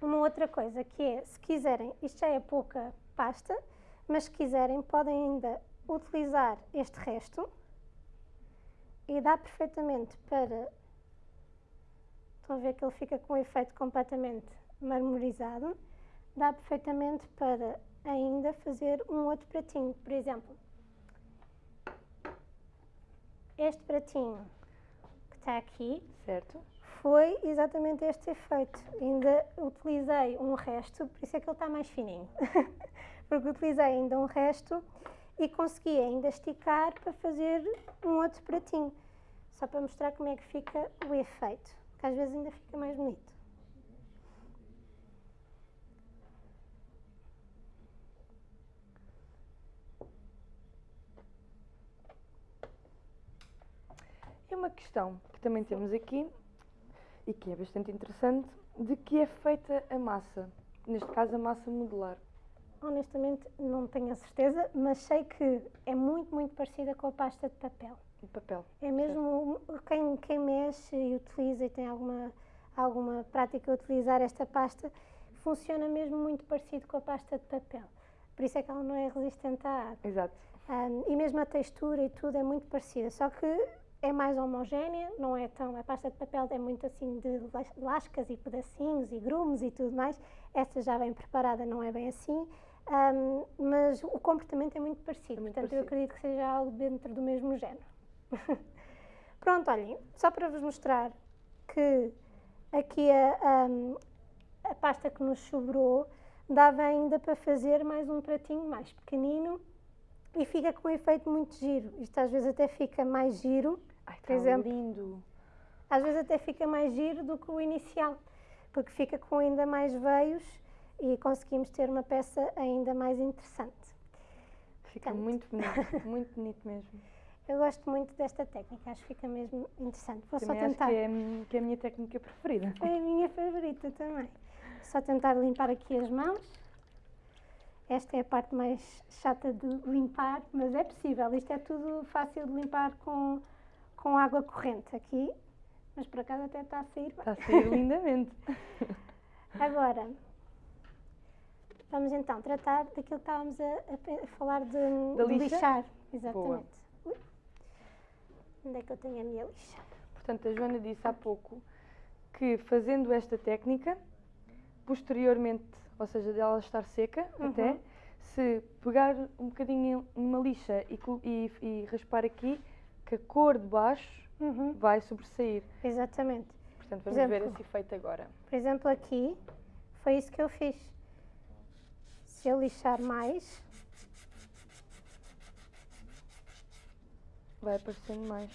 uma outra coisa que é, se quiserem, isto já é pouca pasta, mas se quiserem podem ainda utilizar este resto e dá perfeitamente para, estão a ver que ele fica com um efeito completamente marmorizado, dá perfeitamente para ainda fazer um outro pratinho, por exemplo, este pratinho que está aqui Certo? foi exatamente este efeito. Ainda utilizei um resto, por isso é que ele está mais fininho. Porque utilizei ainda um resto e consegui ainda esticar para fazer um outro pratinho. Só para mostrar como é que fica o efeito, que às vezes ainda fica mais bonito. E uma questão que também temos aqui e que é bastante interessante, de que é feita a massa? Neste caso, a massa modular. Honestamente, não tenho a certeza, mas sei que é muito, muito parecida com a pasta de papel. De papel. É mesmo quem, quem mexe e utiliza e tem alguma, alguma prática a utilizar esta pasta, funciona mesmo muito parecido com a pasta de papel. Por isso é que ela não é resistente à água. Exato. Ahm, e mesmo a textura e tudo é muito parecida, só que é mais homogénea, não é tão. A pasta de papel é muito assim de las- lascas e pedacinhos e grumos e tudo mais. Esta já vem preparada, não é bem assim. Ahm, mas o comportamento é muito parecido, É muito portanto eu parecido. acredito que seja algo dentro do mesmo género. Pronto, olhem, só para vos mostrar que aqui a, a pasta que nos sobrou dava ainda para fazer mais um pratinho mais pequenino e fica com um efeito muito giro. Isto às vezes até fica mais giro, Ai, Por está exemplo, lindo. às vezes até fica mais giro do que o inicial, porque fica com ainda mais veios e conseguimos ter uma peça ainda mais interessante. Fica Portanto. muito bonito, muito bonito mesmo. Eu gosto muito desta técnica, acho que fica mesmo interessante. Vou Também só acho tentar. que é, que é a minha técnica preferida. É a minha favorita também. Só tentar limpar aqui as mãos. Esta é a parte mais chata de limpar, mas é possível. Isto é tudo fácil de limpar com, com água corrente. Aqui mas por acaso até está a sair bem. Está a sair lindamente. Agora, vamos então tratar daquilo que estávamos a, a falar de, Da de lixa? lixar. Exatamente. Ui. Onde é que eu tenho a minha lixa? Portanto, a Joana disse há pouco que fazendo esta técnica, posteriormente, ou seja, dela estar seca até, Uhum. se pegar um bocadinho numa lixa e, e- e raspar aqui, que a cor de baixo Uhum, vai sobressair. Exatamente. Portanto, Por vamos ver exemplo, esse efeito agora. Por exemplo, aqui foi isso que eu fiz. Se eu lixar mais, Vai aparecendo mais.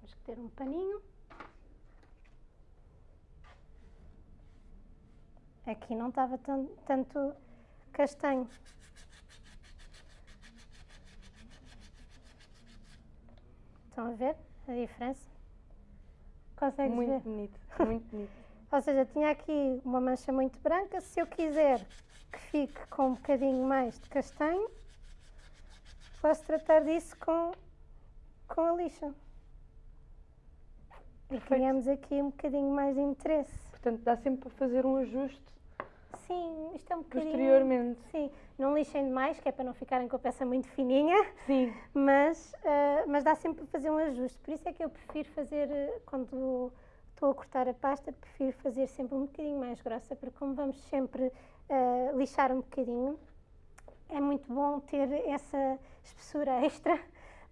temos que ter um paninho. Aqui não estava tan- tanto castanho. Estão a ver a diferença? Consegues ver? Muito bonito, muito bonito. Ou seja, tinha aqui uma mancha muito branca. Se eu quiser que fique com um bocadinho mais de castanho, posso tratar disso com, com a lixa. E Perfeito. criamos aqui um bocadinho mais de interesse. Portanto, dá sempre para fazer um ajuste Sim, isto é um bocadinho... posteriormente. Sim, não lixem demais, que é para não ficarem com a peça muito fininha, Sim, mas, ah, mas dá sempre para fazer um ajuste. Por isso é que eu prefiro fazer, eh, quando estou a cortar a pasta, prefiro fazer sempre um bocadinho mais grossa, porque como vamos sempre ah, lixar um bocadinho, é muito bom ter essa espessura extra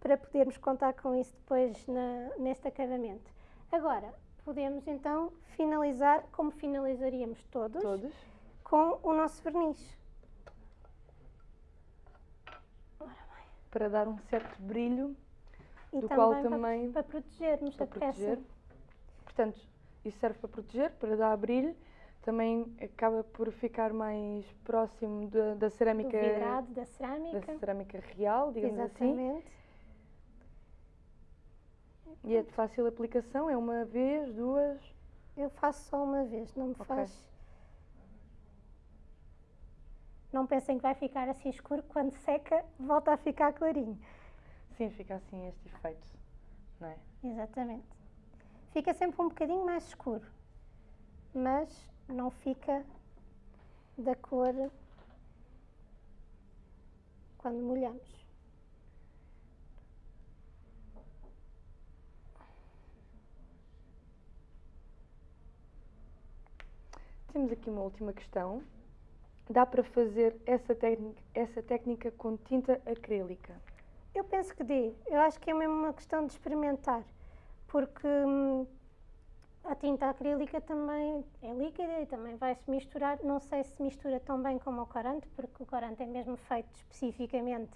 para podermos contar com isso depois na, neste acabamento. Agora, podemos então finalizar como finalizaríamos todos, todos. Com o nosso verniz. Para dar um certo brilho E Do qual para- também- para, protegermos para a proteger. peça. Portanto, isso serve para proteger, para dar brilho. Também acaba por ficar mais próximo da, da Do cerâmica vidrado, da da cerâmica. cerâmica real, digamos assim. Exatamente. E é de fácil aplicação, é uma vez, duas. Eu faço só uma vez, não me Ok. faz. Não pensem que vai ficar assim escuro, quando seca, volta a ficar clarinho. Sim, fica assim este efeito, não é? Exatamente. Fica sempre um bocadinho mais escuro, mas não fica da cor quando molhamos. Temos aqui uma última questão. Dá para fazer essa técnica, essa técnica com tinta acrílica? Eu penso que dê. Eu acho que é mesmo uma questão de experimentar, porque hum, a tinta acrílica também é líquida e também vai se misturar. Não sei se mistura tão bem como o corante, porque o corante é mesmo feito especificamente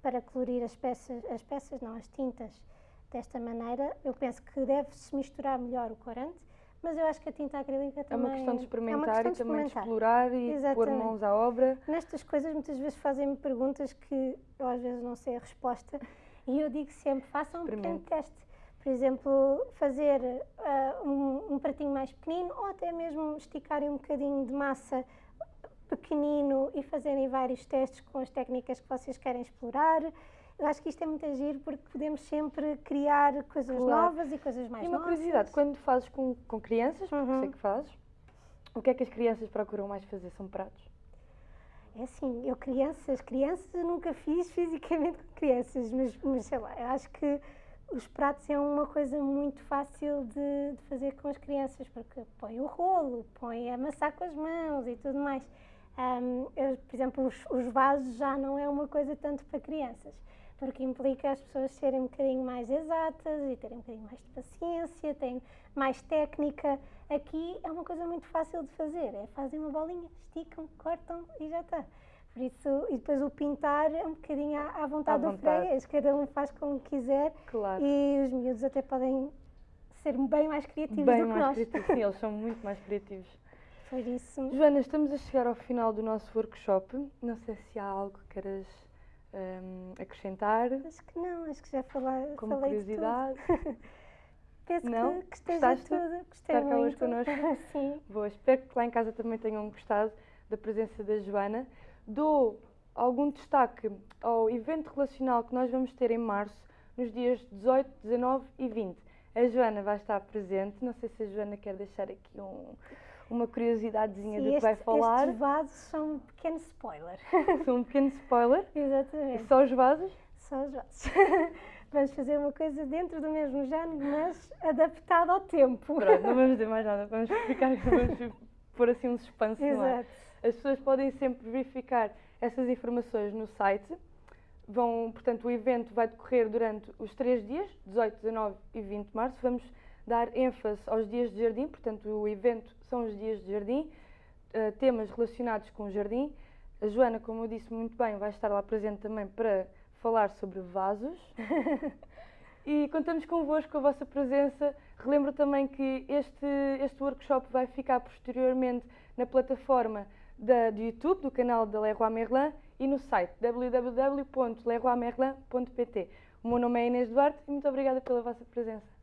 para colorir as peças, as peças, não as tintas, desta maneira. Eu penso que deve-se misturar melhor o corante, mas eu acho que a tinta acrílica É também uma questão de é experimentar questão e de também de explorar e pôr Exatamente. mãos à obra. Nestas coisas, muitas vezes fazem-me perguntas que eu às vezes não sei a resposta e eu digo sempre: façam um pequeno teste. Por exemplo, fazer ah, um, um pratinho mais pequenino ou até mesmo esticarem um bocadinho de massa pequenino e fazerem vários testes com as técnicas que vocês querem explorar. Eu acho que isto é muito agir porque podemos sempre criar coisas Claro. novas e coisas mais E uma novas. curiosidade, quando fazes com, com crianças, porque Uhum. sei que fazes, o que é que as crianças procuram mais fazer? São pratos? É assim, eu crianças, crianças eu nunca fiz fisicamente com crianças, mas, mas sei lá, eu acho que os pratos é uma coisa muito fácil de, de fazer com as crianças, porque põe o rolo, põe a amassar com as mãos e tudo mais. Ahm, eu, por exemplo, os, os vasos já não é uma coisa tanto para crianças, porque implica as pessoas serem um bocadinho mais exatas e terem um bocadinho mais de paciência, têm mais técnica. Aqui é uma coisa muito fácil de fazer, é fazem uma bolinha, esticam, cortam e já está. Por isso, e depois o pintar é um bocadinho à, à vontade À do freguês, cada um faz como quiser Claro. e os miúdos até podem ser bem mais criativos Bem do que mais nós. criativos. Sim, eles são muito mais criativos. Por isso, Joana, estamos a chegar ao final do nosso workshop. Não sei se há algo que queiras hum, acrescentar acho que não, acho que já falar, como falei curiosidade. Penso Não? que, que esteja tudo. Gostei estar cá hoje muito. connosco? Sim. Boa, espero que lá em casa também tenham gostado da presença da Joana. Dou algum destaque ao evento relacional que nós vamos ter em março nos dias 18, 19 e 20. A Joana vai estar presente, não sei se a Joana quer deixar aqui um, uma curiosidadezinha Sim, do que este, vai falar. Estes vasos são um pequeno spoiler. São um pequeno spoiler. Exatamente. Só os vasos? Só os vasos. Vamos fazer uma coisa dentro do mesmo género, mas adaptado ao tempo. Pronto, não vamos dizer mais nada, vamos ficar, vamos pôr assim um suspense no ar. Exato. As pessoas podem sempre verificar essas informações no site. Vão, portanto, o evento vai decorrer durante os três dias, 18, 19 e 20 de março. Vamos dar ênfase aos dias de jardim, portanto, o evento são os dias de jardim, uh, temas relacionados com o jardim. A Joana, como eu disse muito bem, vai estar lá presente também para falar sobre vasos. e contamos convosco com a vossa presença. Relembro também que este, este workshop vai ficar posteriormente na plataforma da, do YouTube, do canal da Leroy Merlin e no site www.leroymerlin.pt. O meu nome é Inês Duarte e muito obrigada pela vossa presença.